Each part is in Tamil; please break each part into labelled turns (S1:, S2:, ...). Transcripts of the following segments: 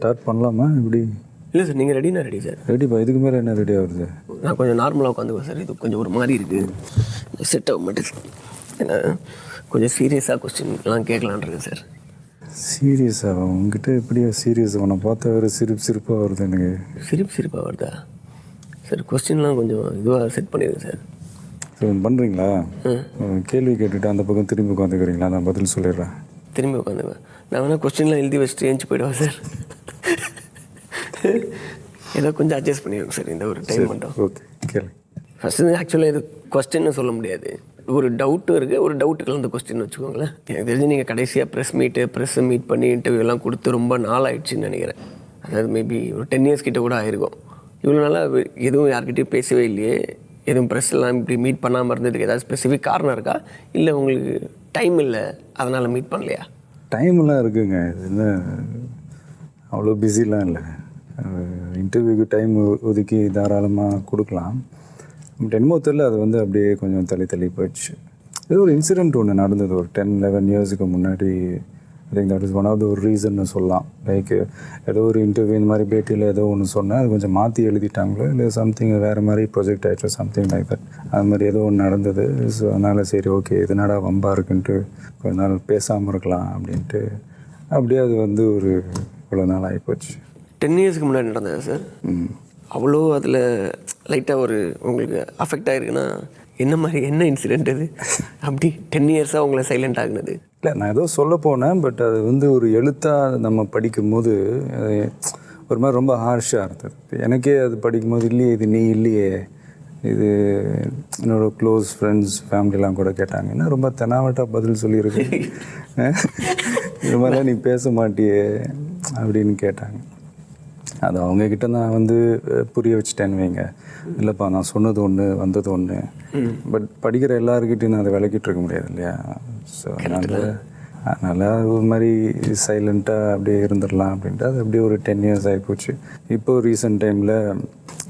S1: ஸ்டார்ட் பண்ணலாமா? இப்படி
S2: இல்லை சார் நீங்கள் ரெடினா ரெடி சார்
S1: ரெடிப்பா இதுக்கு மேலே என்ன ரெடி ஆகுது?
S2: நான் கொஞ்சம் நார்மலாக உட்காந்துக்குவேன் சார் இது கொஞ்சம் ஒரு மாதிரி இருக்குது செட் ஆக மாட்டேது ஏன்னா கொஞ்சம் சீரியஸாக கொஸ்டின்லாம் கேட்கலான் இருக்கேன் சார்
S1: சீரியஸாக உங்ககிட்ட எப்படியா சீரியஸ் உன்னை பார்த்தா வேறு சிரிப்பு சிரிப்பாக வருது எனக்கு.
S2: சிரிப்பு சிரிப்பாக வருதா? சார் கொஸ்டின்லாம் கொஞ்சம் இதுவாக செட் பண்ணிடுங்க சார்
S1: ஸோ பண்ணுறீங்களா கேள்வி கேட்டுட்டு அந்த பக்கம் திரும்பி உட்காந்துக்கிறீங்களா? நான் பதில் சொல்லிடுறேன்.
S2: திரும்பி உட்காந்துக்குவேன். நான் வேணால் கொஸ்டின்லாம் எழுதி வச்சுட்டு ஏஞ்சி போயிடுவேன் சார் ஏதோ கொஞ்சம் அட்ஜஸ்ட் பண்ணிடுங்க சார் இந்த ஒரு டைம் மட்டும்.
S1: ஓகே கேளு.
S2: ஃபஸ்ட்டு ஆக்சுவலாக இது கொஸ்டின்னு சொல்ல முடியாது. ஒரு டவுட்டும் இருக்குது ஒரு டவுட்டு கலந்த கொஸ்டின் வச்சுக்கோங்களேன். எனக்கு தெரிஞ்சு நீங்கள் கடைசியாக ப்ரெஸ் மீட்டு ப்ரெஸ்ஸை மீட் பண்ணி இன்டர்வியூ எல்லாம் கொடுத்து ரொம்ப நாள் ஆயிடுச்சுன்னு நினைக்கிறேன். அதாவது மேபி ஒரு டென் இயர்ஸ் கிட்ட கூட ஆயிருக்கும். இவ்வளோ நாளாக எதுவும் யார்கிட்டயும் பேசவே இல்லையே. எதுவும் ப்ரெஸ் எல்லாம் இப்படி மீட் பண்ணாமல் இருந்ததுக்கு ஏதாவது ஸ்பெசிஃபிக் காரணம் இருக்கா? இல்லை உங்களுக்கு டைம் இல்லை அதனால் மீட் பண்ணலையா?
S1: டைம்லாம் இருக்குங்க. இது என்ன அவ்வளோ பிஸிலாம் இல்லை. இன்டர்வியூக்கு டைம் ஒதுக்கி தாராளமாக கொடுக்கலாம். பட் என்னமோ தெரியல அது வந்து அப்படியே கொஞ்சம் தள்ளி தள்ளி போயிடுச்சு. ஏதோ ஒரு இன்சிடெண்ட் ஒன்று நடந்தது ஒரு டென் லெவன் இயர்ஸுக்கு முன்னாடி. I think that is one of the ஒரு ரீசன்னு சொல்லலாம். லைக் ஏதோ ஒரு இன்டர்வியூ இந்த மாதிரி பேட்டியில் ஏதோ ஒன்று சொன்னேன் அது கொஞ்சம் மாற்றி எழுதிட்டாங்களோ இல்லை சம்திங் வேறு மாதிரி ப்ரொஜெக்ட் ஆகிடுச்சு சம்திங் லைக் தட் அது மாதிரி ஏதோ ஒன்று நடந்தது. ஸோ அதனால் சரி ஓகே இதனடா வம்பா இருக்குன்ட்டு கொஞ்ச நாள் பேசாமல் இருக்கலாம் அப்படின்ட்டு. அப்படியே அது வந்து ஒரு இவ்வளோ நாள் ஆகிப்போச்சு
S2: டென் இயர்ஸ்க்கு முன்னாடி நடந்தது சார் அவ்வளோ அதில் லைட்டாக ஒரு உங்களுக்கு அஃபெக்ட் ஆகிருக்குன்னா என்ன மாதிரி என்ன இன்சிடென்ட் அது அப்படி டென் இயர்ஸாக உங்களை சைலண்ட் ஆகுனது
S1: இல்லை நான் ஏதோ சொல்ல போனேன் பட் அது வந்து ஒரு எழுத்தாக நம்ம படிக்கும்போது ஒரு மாதிரி ரொம்ப ஹார்ஷாக இருந்தது. எனக்கே அது படிக்கும்போது இல்லையே இது நீ இல்லையே. இது என்னோட க்ளோஸ் ஃப்ரெண்ட்ஸ் ஃபேமிலிலாம் கூட கேட்டாங்க. என்ன ரொம்ப தெனாவட்டா பதில் சொல்லியிருக்கு? இது மாதிரிலாம் நீ பேச மாட்டியே. அப்படின்னு கேட்டாங்க. அது அவங்கக்கிட்ட நான் வந்து புரிய வச்சுட்டேன்னு வைங்க. இல்லைப்பா நான் சொன்னது ஒன்று வந்தது ஒன்று பட் படிக்கிற எல்லாருக்கிட்டையும் நான் அதை விளக்கிட்டு இருக்க முடியாது இல்லையா? ஸோ அதனால் அதனால் ஒரு மாதிரி சைலண்ட்டாக அப்படியே இருந்துடலாம் அப்படின்ட்டு அது அப்படியே ஒரு டென் இயர்ஸ் ஆகிப்போச்சு இப்போ ரீசெண்ட் டைமில்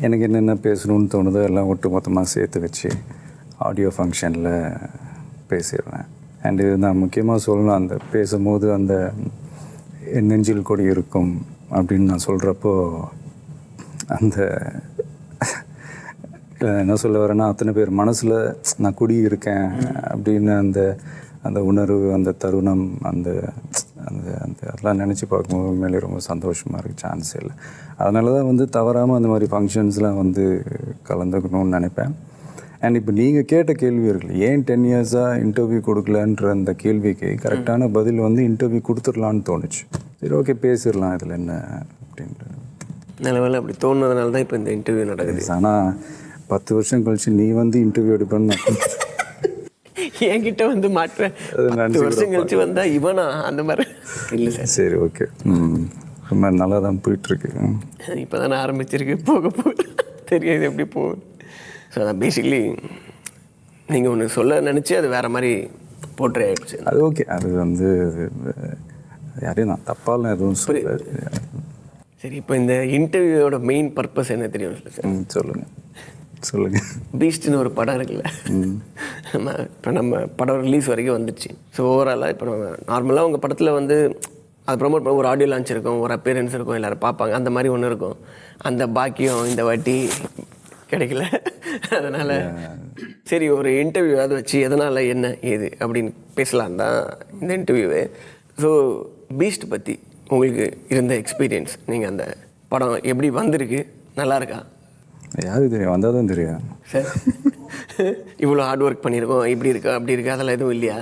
S1: எனக்கு என்னென்ன பேசணும்னு தோணுதோ எல்லாம் ஒட்டு மொத்தமாக சேர்த்து வச்சு ஆடியோ ஃபங்க்ஷனில் பேசிடுறேன். அண்ட் இது நான் முக்கியமாக சொல்லணும் அந்த பேசும்போது அந்த என் நெஞ்சில் கொடி இருக்கும் அப்படின்னு நான் சொல்கிறப்போ அந்த என்ன சொல்ல வரேன்னா அத்தனை பேர் மனசில் நான் குடி இருக்கேன் அப்படின்னு அந்த அந்த உணர்வு அந்த தருணம் அந்த அந்த அந்த அதெல்லாம் நினச்சி பார்க்கும்போது உண்மையிலே ரொம்ப சந்தோஷமாக இருக்குது சான்ஸ் இல்லை. அதனால தான் வந்து தவறாமல் அந்த மாதிரி ஃபங்க்ஷன்ஸ்லாம் வந்து கலந்துக்கணும்னு நினைப்பேன். அண்ட் இப்போ நீங்கள் கேட்ட கேள்வி இருக்குல்ல ஏன் டென் இயர்ஸாக இன்டர்வியூ கொடுக்கலன்ற அந்த கேள்விக்கு கரெக்டான பதில் வந்து இன்டர்வியூ கொடுத்துடலான்னு தோணுச்சு. சரி ஓகே பேசிடலாம் இதில் என்ன அப்படின்ட்டு
S2: நல்ல வேளை அப்படி தோணுனதுனால தான் இப்போ இந்த இன்டர்வியூ நடக்குது.
S1: ஆனால் பத்து வருஷம் கழிச்சு நீ வந்து இன்டர்வியூ எடுப்பேன்னு
S2: என்கிட்ட வந்து மாட்டுறேன். பத்து வருஷம் கழிச்சு வந்தா இவனா? அந்த மாதிரி. இல்லை சார்.
S1: சரி ஓகே ம். ரொம்ப நல்லா தான் போயிட்டுருக்கு
S2: இப்போ தானே ஆரம்பிச்சிருக்கு போக போக. தெரியாது எப்படி போகுது. ஸோ அதான் பேசிக்கலி நீங்கள் ஒன்று சொல்ல நினச்சி அது வேற மாதிரி போர்ட்ரே ஆயிடுச்சு.
S1: அது ஓகே அது வந்து அது, யாரையும் நான் தப்பாலாம் எதுவும் சொல்ல
S2: சரி இப்போ இந்த இன்டர்வியூவோட மெயின் பர்பஸ் என்ன தெரியும் சார்?
S1: சொல்லுங்கள் சொல்லுங்கள்
S2: பீஸ்ட்னு ஒரு படம் இருக்குல்ல. நம்ம இப்போ நம்ம படம் ரிலீஸ் வரைக்கும் வந்துச்சு. ஸோ ஓவராலாக இப்போ நம்ம நார்மலாக உங்கள் படத்தில் வந்து அது ப்ரொமோட் பண்ண ஒரு ஆடியோ லான்ச் இருக்கும் ஒரு appearance இருக்கும் எல்லாரும் பார்ப்பாங்க. அந்த மாதிரி ஒன்று இருக்கும். அந்த பாக்கியம் இந்த வாட்டி கிடைக்கல. அதனால் சரி ஒரு இன்டர்வியூவாவது வச்சு எதனால் என்ன ஏது அப்படின்னு பேசலாம் தான் இந்த இன்டர்வியூவு ஸோ பீஸ்ட் பற்றி உங்களுக்கு இருந்த எக்ஸ்பீரியன்ஸ் நீங்கள் அந்த படம் எப்படி வந்திருக்கு? நல்லா இருக்கா?
S1: யாருக்கு தெரியும்? வந்தால் தான் தெரியும்.
S2: சார் இவ்வளோ ஹார்ட் ஒர்க் பண்ணியிருக்கோம் இப்படி இருக்கா அப்படி இருக்கா அதெல்லாம் எதுவும் இல்லையா?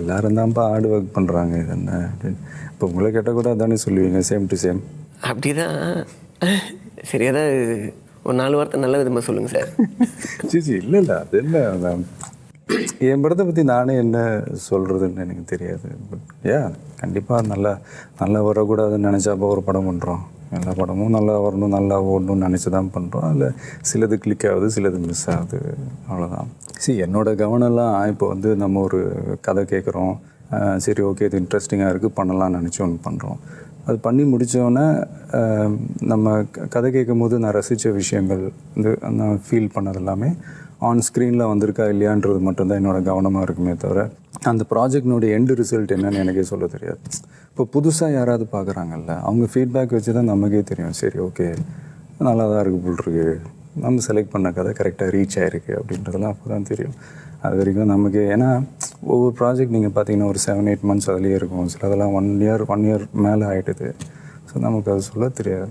S1: எல்லாரும் தான்ப்பா ஹார்ட் ஒர்க் பண்ணுறாங்க இது என்ன? அப்படின்னு இப்போ உங்களை கேட்டால் கூட அதானே சொல்லுவீங்க சேம் டு சேம்
S2: அப்படி தான் சரி ஏதாவது ஒரு நாலு வார்த்தை நல்ல விதமாக சொல்லுங்கள் சார்.
S1: சிச்சி இல்லை இல்லை. அது என்ன அதான். என் படத்தை பற்றி நானே என்ன சொல்கிறதுன்னு எனக்கு தெரியாது. பட் ஏ கண்டிப்பாக நல்லா நல்லா வரக்கூடாதுன்னு நினச்சாப்போ ஒரு படம் பண்ணுறோம் எல்லா படமும் நல்லா வரணும் நல்லா ஓடணும்னு நினச்சி தான் பண்ணுறோம் அதில் சிலது கிளிக் ஆகுது சிலது மிஸ் ஆகுது. அவ்வளோதான் சரி என்னோட கவனம்லாம் இப்போ வந்து நம்ம ஒரு கதை கேட்குறோம் சரி ஓகே இது இன்ட்ரெஸ்டிங்காக இருக்குது பண்ணலாம்னு நினச்சி ஒன்று பண்ணுறோம் அது பண்ணி முடித்தோடனே நம்ம க- கதை கேட்கும் போது நான் ரசித்த விஷயங்கள் வந்து நான் ஃபீல் பண்ணது எல்லாமே ஆன் ஸ்க்ரீனில் வந்திருக்கா இல்லையான்றது மட்டும்தான் என்னோடய கவனமாக இருக்குமே தவிர அந்த ப்ராஜெக்டினுடைய எண்டு ரிசல்ட் என்னன்னு எனக்கே சொல்ல தெரியாது. இப்போ புதுசாக யாராவது பார்க்குறாங்கல்ல அவங்க ஃபீட்பேக் வச்சு தான் நமக்கே தெரியும். சரி ஓகே நல்லா தான் இருக்குது போல் இருக்கு. நம்ம செலக்ட் பண்ண கதை கரெக்டாக ரீச் ஆயிருக்கு அப்படின்றதெல்லாம் அப்போ தான் தெரியும். அது வரைக்கும் நமக்கு ஏன்னா ஒவ்வொரு ப்ராஜெக்ட் நீங்கள் பார்த்தீங்கன்னா ஒரு செவன் எயிட் மந்த்ஸ் அதுலேயே இருக்கும். சிலதெல்லாம் ஒன் இயர் ஒன் இயர் மேலே ஆகிட்டுது ஸோ நமக்கு அது சொல்ல தெரியாது.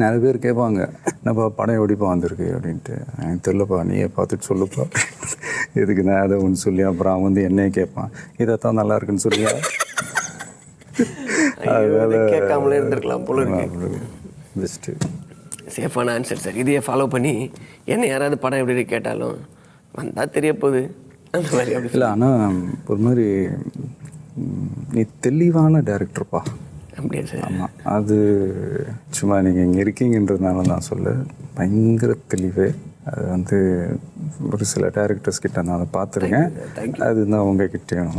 S1: நிறைய பேர் கேட்பாங்க என்னப்பா படம் எப்படிப்பா வந்திருக்கு? அப்படின்ட்டு. எனக்கு தெரிலப்பா நீயே பார்த்துட்டு சொல்லுப்பா. எதுக்கு நான் அதை ஒன்று சொல்லி அப்புறம் அவன் வந்து என்னையே கேட்பான். இதைத்தான் நல்லா இருக்குன்னு சொல்லியா?
S2: இதை கேட்காமலே இருந்திருக்கலாம் போல இருக்கு.
S1: பெஸ்ட்டு
S2: சேஃபான ஆன்சர் சார் இதையே ஃபாலோ பண்ணி என்ன யாராவது படம் எப்படி கேட்டாலும் வந்தால் தெரிய போகுது. அந்த மாதிரி அப்படி
S1: இல்லை ஆனால் ஒரு மாதிரி நீ தெளிவான டேரக்டர்ப்பா
S2: அப்படியா சார்?
S1: ஆமாம் அது சும்மா நீங்கள் இங்கே இருக்கீங்கன்றதுனால நான் சொல்ல பயங்கர தெளிவு. அது வந்து ஒரு சில டேரக்டர்ஸ் கிட்ட நான் அதை பார்த்துருக்கேன். அதுதான் உங்ககிட்டயும்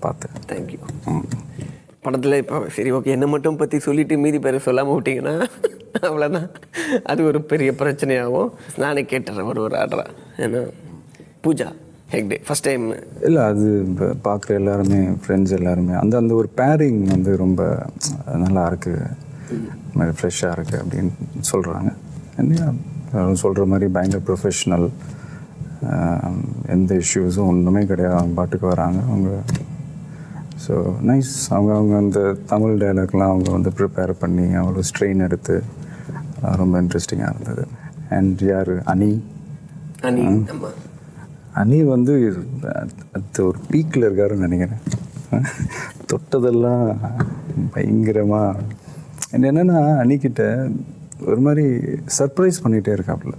S1: பார்த்தேன்.
S2: தேங்க்யூ
S1: ம்.
S2: படத்தில் இப்போ சரி ஓகே என்ன மட்டும் பற்றி சொல்லிட்டு மீதி பேரை சொல்லாமல் விட்டிங்கன்னா அவ்வளோதான் அது ஒரு பெரிய பிரச்சனையாகும். நானே கேட்டுறேன் ஒரு ஒரு ஆர்டரா. ஏன்னா பூஜா. ஹெக்டே ஃபஸ்ட் டைம்
S1: இல்லை அது பார்க்குற எல்லாருமே ஃப்ரெண்ட்ஸ் எல்லாருமே அந்த அந்த ஒரு பேரிங் வந்து ரொம்ப நல்லா இருக்கு. மாதிரி ஃப்ரெஷ்ஷாக இருக்குது அப்படின்னு சொல்கிறாங்க என்ன சொல்கிற மாதிரி பயங்கர ப்ரொஃபஷ்னல் எந்த இஷ்யூஸும் ஒன்றுமே கிடையாது. அவங்க பாட்டுக்கு வராங்க. அவங்க ஸோ நைஸ் அவங்க அவங்க அந்த தமிழ் டைலாக்லாம் அவங்க வந்து ப்ரிப்பேர் பண்ணி அவ்வளோ ஸ்ட்ரெயின் எடுத்து ரொம்ப இன்ட்ரெஸ்டிங்காக இருந்தது. அண்ட் யார்? அனி?
S2: அனி
S1: அணி வந்து அது ஒரு பீக்கில் இருக்காருன்னு நினைக்கிறேன். தொட்டதெல்லாம் பயங்கரமாக என்னென்னா அணிக்கிட்ட ஒரு மாதிரி சர்ப்ரைஸ் பண்ணிகிட்டே இருக்காப்புல.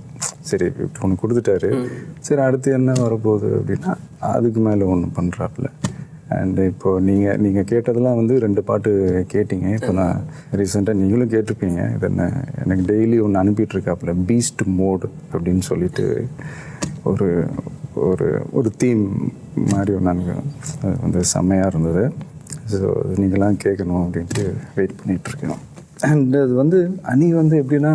S1: சரி ஒன்று கொடுத்துட்டாரு. சரி அடுத்து என்ன வரப்போகுது அப்படின்னா அதுக்கு மேலே ஒன்று பண்ணுறாப்புல அண்ட் இப்போது நீங்கள் நீங்கள் கேட்டதெல்லாம் வந்து ரெண்டு பாட்டு கேட்டீங்க. இப்போ நான் ரீசெண்டாக நீங்களும் கேட்டிருப்பீங்க. இது என்ன எனக்கு டெய்லி ஒன்று அனுப்பிட்டுருக்காப்புல பீஸ்ட் மோட் அப்படின்னு சொல்லிட்டு ஒரு ஒரு ஒரு தீம் மாதிரி ஒன்று அது வந்து செம்மையாக இருந்தது. ஸோ நீங்களாம் கேட்கணும் அப்படின்ட்டு வெயிட் பண்ணிகிட்ருக்கோம் அண்ட் அது வந்து அணி வந்து எப்படின்னா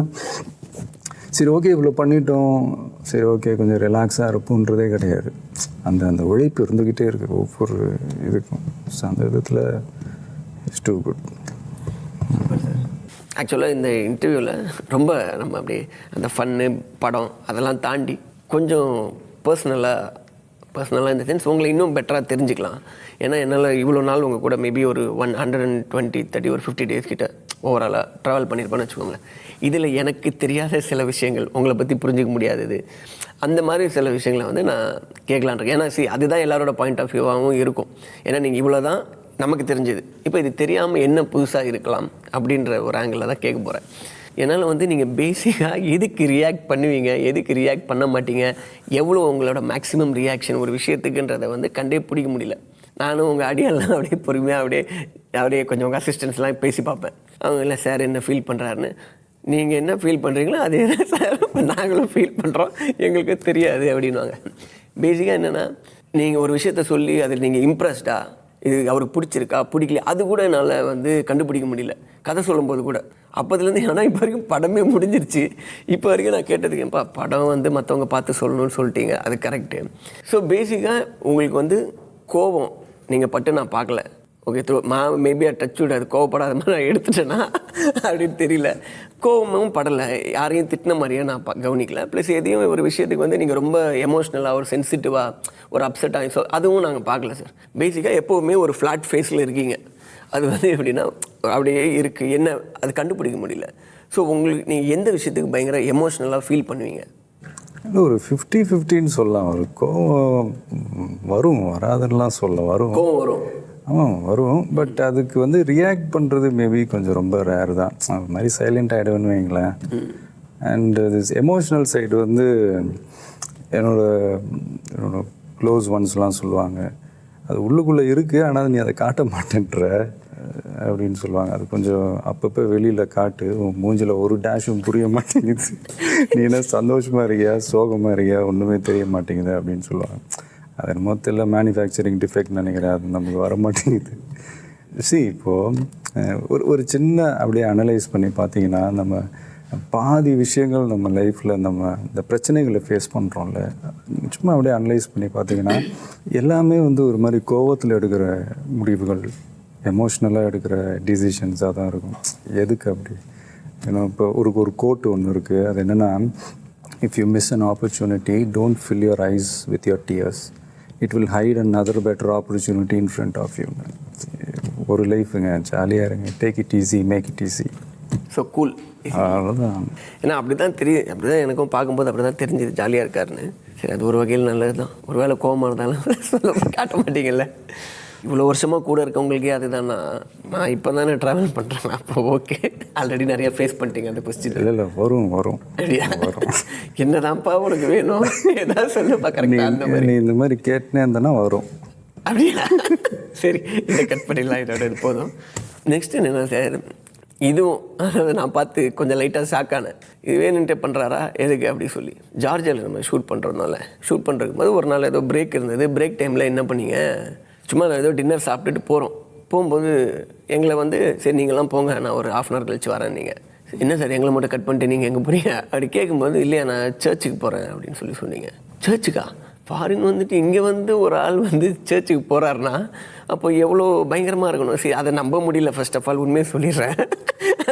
S1: சரி ஓகே இவ்வளோ பண்ணிட்டோம். சரி ஓகே கொஞ்சம் ரிலாக்ஸாக இருப்போன்றதே கிடையாது. அந்த அந்த உழைப்பு இருந்துக்கிட்டே இருக்குது ஒவ்வொரு இதுக்கும். ஸோ அந்த விதத்தில் இட்ஸ் டூ குட்
S2: ஆக்சுவலாக இந்த இன்டர்வியூவில் ரொம்ப நம்ம அப்படியே அந்த ஃபன்னு படம் அதெல்லாம் தாண்டி கொஞ்சம் பர்சனலாக பர்சனலாக இந்த சென்ஸ் உங்களை இன்னும் பெட்டராக தெரிஞ்சுக்கலாம். ஏன்னா என்னால் இவ்வளோ நாள் உங்கள் கூட மேபி ஒரு one hundred and twenty thirty ஒரு ஃபிஃப்டி டேஸ் கிட்ட ஓவராலாக ட்ராவல் பண்ணியிருப்பேன்னு வச்சுக்கோங்களேன். இதில் எனக்கு தெரியாத சில விஷயங்கள் உங்களை பற்றி புரிஞ்சிக்க முடியாதது அந்த மாதிரி சில விஷயங்களை வந்து நான் கேட்கலான் இருக்கேன். ஏன்னா சி அதுதான் எல்லாரோட பாயிண்ட் ஆஃப் வியூவாகவும் இருக்கும். ஏன்னா நீங்கள் இவ்வளோ தான் நமக்கு தெரிஞ்சது. இப்போ இது தெரியாமல் என்ன புதுசாக இருக்கலாம் அப்படின்ற ஒரு ஆங்கிளில் தான் கேட்க போகிறேன் என்னால் வந்து நீங்கள் பேசிக்காக எதுக்கு ரியாக்ட் பண்ணுவீங்க? எதுக்கு ரியாக்ட் பண்ண மாட்டீங்க? எவ்வளோ உங்களோட மேக்ஸிமம் ரியாக்ஷன் ஒரு விஷயத்துக்குன்றதை வந்து கண்டே பிடிக்க முடியல. நானும் உங்கள் அடியெல்லாம் அப்படியே பொறுமையாக அப்படியே அப்படியே கொஞ்சம் உங்கள் அசிஸ்டன்ஸ்லாம் பேசி பார்ப்பேன். அவங்க இல்லை சார் என்ன ஃபீல் பண்ணுறாருன்னு நீங்கள் என்ன ஃபீல் பண்ணுறீங்களோ அதே தான் சார். நாங்களும் ஃபீல் பண்ணுறோம் எங்களுக்கு தெரியாது அப்படின்வாங்க பேசிக்காக என்னென்னா நீங்கள் ஒரு விஷயத்த சொல்லி அதில் நீங்கள் இம்ப்ரெஸ்டாக இது அவருக்கு பிடிச்சிருக்கா? பிடிக்கல அது கூட என்னால் வந்து கண்டுபிடிக்க முடியல. கதை சொல்லும்போது கூட. அப்போதுலேருந்து ஏன்னா இப்போ வரைக்கும் படமே முடிஞ்சிருச்சு. இப்போ வரைக்கும் நான் கேட்டதுக்கு படம் வந்து மற்றவங்க பார்த்து சொல்லணும்னு சொல்லிட்டீங்க. அது கரெக்டு ஸோ பேசிக்காக உங்களுக்கு வந்து கோபம் நீங்கள் பட்டு நான் பார்க்கல. ஓகே த்ரூ மா மேபி டச் விடாது கோவப்படாத மாதிரி நான் எடுத்துட்டேன்னா அப்படின்னு தெரியல. கோவமும் படலை. யாரையும் திட்டின மாதிரியே நான் கவனிக்கல. ப்ளஸ் எதையும் ஒரு விஷயத்துக்கு வந்து நீங்கள் ரொம்ப எமோஷ்னலாக ஒரு சென்சிட்டிவாக ஒரு அப்செட் ஆகி ஸோ அதுவும் நாங்கள் பார்க்கல சார் பேசிக்காக எப்போவுமே ஒரு ஃப்ளாட் ஃபேஸில் இருக்கீங்க. அது வந்து எப்படின்னா அப்படியே இருக்குது என்ன அது கண்டுபிடிக்க முடியல. ஸோ உங்களுக்கு நீங்கள் எந்த விஷயத்துக்கு பயங்கர எமோஷ்னலாக ஃபீல் பண்ணுவீங்க?
S1: இல்லை ஒரு ஃபிஃப்டி ஃபிஃப்டின்னு சொல்லலாம். ஒரு கோவம் வரும். வராதுன்னெலாம் சொல்ல வரும்.
S2: கோவம் வரும்.
S1: ஆமாம் வரும். பட் அதுக்கு வந்து ரியாக்ட் பண்ணுறது மேபி கொஞ்சம் ரொம்ப ரேர் தான். அது மாதிரி சைலண்ட் ஆகிடுவேன்னு வைங்களேன். அண்ட் திஸ் எமோஷ்னல் சைடு வந்து என்னோட என்னோட க்ளோஸ் ஒன்ஸ்லாம் சொல்லுவாங்க. அது உள்ளுக்குள்ளே இருக்குது ஆனால் நீ அதை காட்ட மாட்டேன்ற அப்படின்னு சொல்லுவாங்க. அது கொஞ்சம் அப்பப்போ வெளியில் காட்டு உன் மூஞ்சில் ஒரு டேஷும் புரிய மாட்டேங்குது. நீ என்ன சந்தோஷமாக இருக்கியா சோகமாக இருக்கியா ஒன்றுமே தெரிய மாட்டேங்குது அப்படின்னு சொல்லுவாங்க. அது என்னமோ தெரியல மேனுஃபேக்சரிங் டிஃபெக்ட் நினைக்கிறேன். அது நமக்கு வர மாட்டேங்குது. சி இப்போது ஒரு ஒரு சின்ன அப்படியே அனலைஸ் பண்ணி பார்த்தீங்கன்னா நம்ம பாதி விஷயங்கள் நம்ம லைஃப்பில் நம்ம இந்த பிரச்சனைகளை ஃபேஸ் பண்ணுறோம்ல சும்மா அப்படியே அனலைஸ் பண்ணி பார்த்தீங்கன்னா எல்லாமே வந்து ஒரு மாதிரி கோவத்தில் எடுக்கிற முடிவுகள் எமோஷ்னலாக எடுக்கிற டிசிஷன்ஸாக தான் இருக்கும். எதுக்கு அப்படி? ஏன்னா இப்போ ஒரு ஒரு கோட்டு ஒன்று இருக்குது அது என்னென்னா if you miss an opportunity don't fill your eyes with your tears it will hide an other better opportunity in front of you ஒரு லைஃபுங்க ஜாலியாக இருங்க. Take it easy make it easy
S2: so cool
S1: அவ்வளோதான்
S2: ஏன்னா அப்படி தான் தெரியும் அப்படி தான் எனக்கும் பார்க்கும்போது அப்படி தான் தெரிஞ்சுது ஜாலியாக இருக்காருன்னு. சரி அது ஒரு வகையில் நல்லது தான் ஒரு வேளை கோவமாக இருந்தாலும் சொல்ல காட்ட மாட்டீங்கல்ல. இவ்வளோ வருஷமாக கூட இருக்கவங்களுக்கே அதுதான்னா நான் இப்போ தானே ட்ராவல் பண்ணுறேன் அப்போ ஓகே ஆல்ரெடி நிறைய ஃபேஸ் பண்ணிட்டீங்க அந்த கொஸ்டின்
S1: இல்லை இல்லை வரும் வரும்.
S2: அப்படியா? என்னதான்ப்பா உனக்கு வேணும்? ஏதாவது சொல்லுப்பா
S1: நீ
S2: கரெக்டாக அந்த மாதிரி.
S1: நீ இந்த மாதிரி கேட்டுனே இருந்தனா வரும்.
S2: அப்படியா? சரி இதை கட் பண்ணிடலாம் இதோட இது போதும். நெக்ஸ்ட் என்னென்ன சார் இதுவும் அதாவது நான் பார்த்து கொஞ்சம் லைட்டாக ஷாக் ஆனேன். இது வேணுன்ட்டே பண்ணுறாரா எதுக்கு அப்படி சொல்லி. ஜார்ஜியாவில் நம்ம ஷூட் பண்ணுறதுனால ஷூட் பண்ணுறதுக்கு போது ஒரு நாள் ஏதோ பிரேக் இருந்தது. பிரேக் டைமில் என்ன பண்ணீங்க? சும்மா நான் ஏதோ டின்னர் சாப்பிட்டுட்டு போகிறோம் போகும்போது எங்களை வந்து சரி நீங்களாம் போங்க நான் ஒரு ஹாஃப் அன் ஹவர் கழிச்சு வரேன் நீங்கள் என்ன சார் எங்களை மட்டும் கட் பண்ணிட்டு நீங்கள் எங்கே போகிறீங்க அப்படி கேட்கும்போது இல்லையா நான் சர்ச்சுக்கு போகிறேன் அப்படின்னு சொல்லி சொன்னீங்க. சர்ச்சுக்கா ஃபாரின் வந்துட்டு இங்கே வந்து ஒரு ஆள் வந்து சர்ச்சுக்கு போகிறாருன்னா அப்போ எவ்வளோ பயங்கரமாக இருக்கணும்? சரி அதை நம்ப முடியல ஃபர்ஸ்ட் ஆஃப் ஆல் உண்மையை சொல்லிடுறேன்.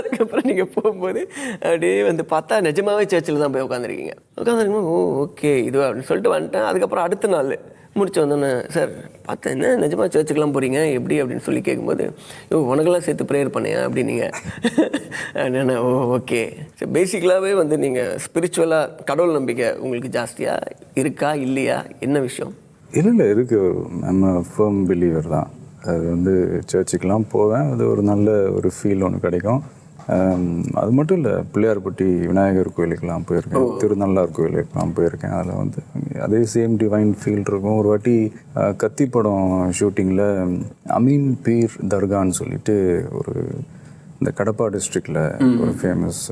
S2: அதுக்கப்புறம் நீங்கள் போகும்போது அப்படியே வந்து பார்த்தா நிஜமாவே சர்ச்சில் தான் போய் உட்காந்துருக்கீங்க உட்காந்துருக்கும் ஓ ஓகே இது அப்படின்னு சொல்லிட்டு வந்துட்டேன். அதுக்கப்புறம் அடுத்த நாள் முடிச்சு வந்தோன்னே சார் பார்த்தேன் என்ன நிஜமாக சர்ச்சுக்கெலாம் போகிறீங்க எப்படி? அப்படின்னு சொல்லி கேட்கும்போது ஓ உனக்கெல்லாம் சேர்த்து ப்ரேயர் பண்ணியா? அப்படின்னீங்க. என்ன ஓ ஓகே சரி பேசிக்கலாகவே வந்து நீங்கள் ஸ்பிரிச்சுவலாக கடவுள் நம்பிக்கை உங்களுக்கு ஜாஸ்தியாக இருக்கா இல்லையா? என்ன விஷயம்?
S1: இல்லை இல்லை இருக்கு. நம்ம ஃபேம் பிலீவர் தான். அது வந்து சர்ச்சுக்கெலாம் போவேன். அது ஒரு நல்ல ஒரு ஃபீல் ஒன்று கிடைக்கும். அது மட்டும் இல்லை பிள்ளையார்பட்டி விநாயகர் கோயிலுக்கெல்லாம் போயிருக்கேன். திருநள்ளார் கோயிலுக்கெல்லாம் போயிருக்கேன். அதில் வந்து அதே சேம் டிவைன் ஃபீல் இருக்கும். ஒரு வாட்டி கத்தி படம் ஷூட்டிங்கில் அமீன் பீர் தர்கான்னு சொல்லிட்டு ஒரு இந்த கடப்பா டிஸ்ட்ரிக்டில் ஒரு ஃபேமஸ்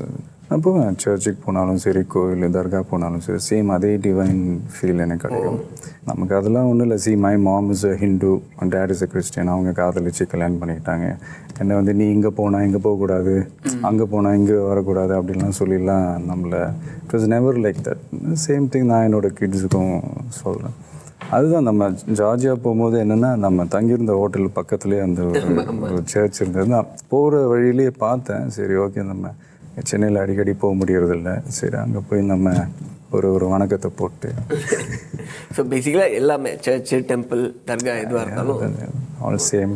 S1: நான் போவேன் சர்ச்சுக்கு போனாலும் சரி கோயில் தர்கா போனாலும் சரி சேம் அதே டிவைன் ஃபீல் எனக்கு கிடைக்கும். நமக்கு அதெல்லாம் ஒன்றும் இல்லை. See my mom is a Hindu dad is a Christian அவங்க காதலிச்சு கல்யாணம் பண்ணிக்கிட்டாங்க. என்னை வந்து நீ இங்கே போனால் இங்கே போகக்கூடாது அங்கே போனால் இங்கே வரக்கூடாது அப்படின்லாம் சொல்லிலாம் நம்மளை it was never like that same thing நான் என்னோட கிட்ஸுக்கும் சொல்கிறேன் அதுதான் நம்ம ஜார்ஜியா போகும்போது என்னென்னா நம்ம தங்கியிருந்த ஹோட்டல் பக்கத்துலேயே அந்த ஒரு சர்ச் இருந்தது. நான் போகிற வழியிலேயே பார்த்தேன். சரி ஓகே நம்ம சென்னையில் அடிக்கடி போக முடியறதில்ல. சரி அங்கே போய் நம்ம ஒரு ஒரு வணக்கத்தை போட்டு.
S2: ஸோ பேசிக்கலாக எல்லாமே சர்ச்சு டெம்பிள் தர்கா எதுவாக இருந்தாலும்
S1: ஆல் சேம்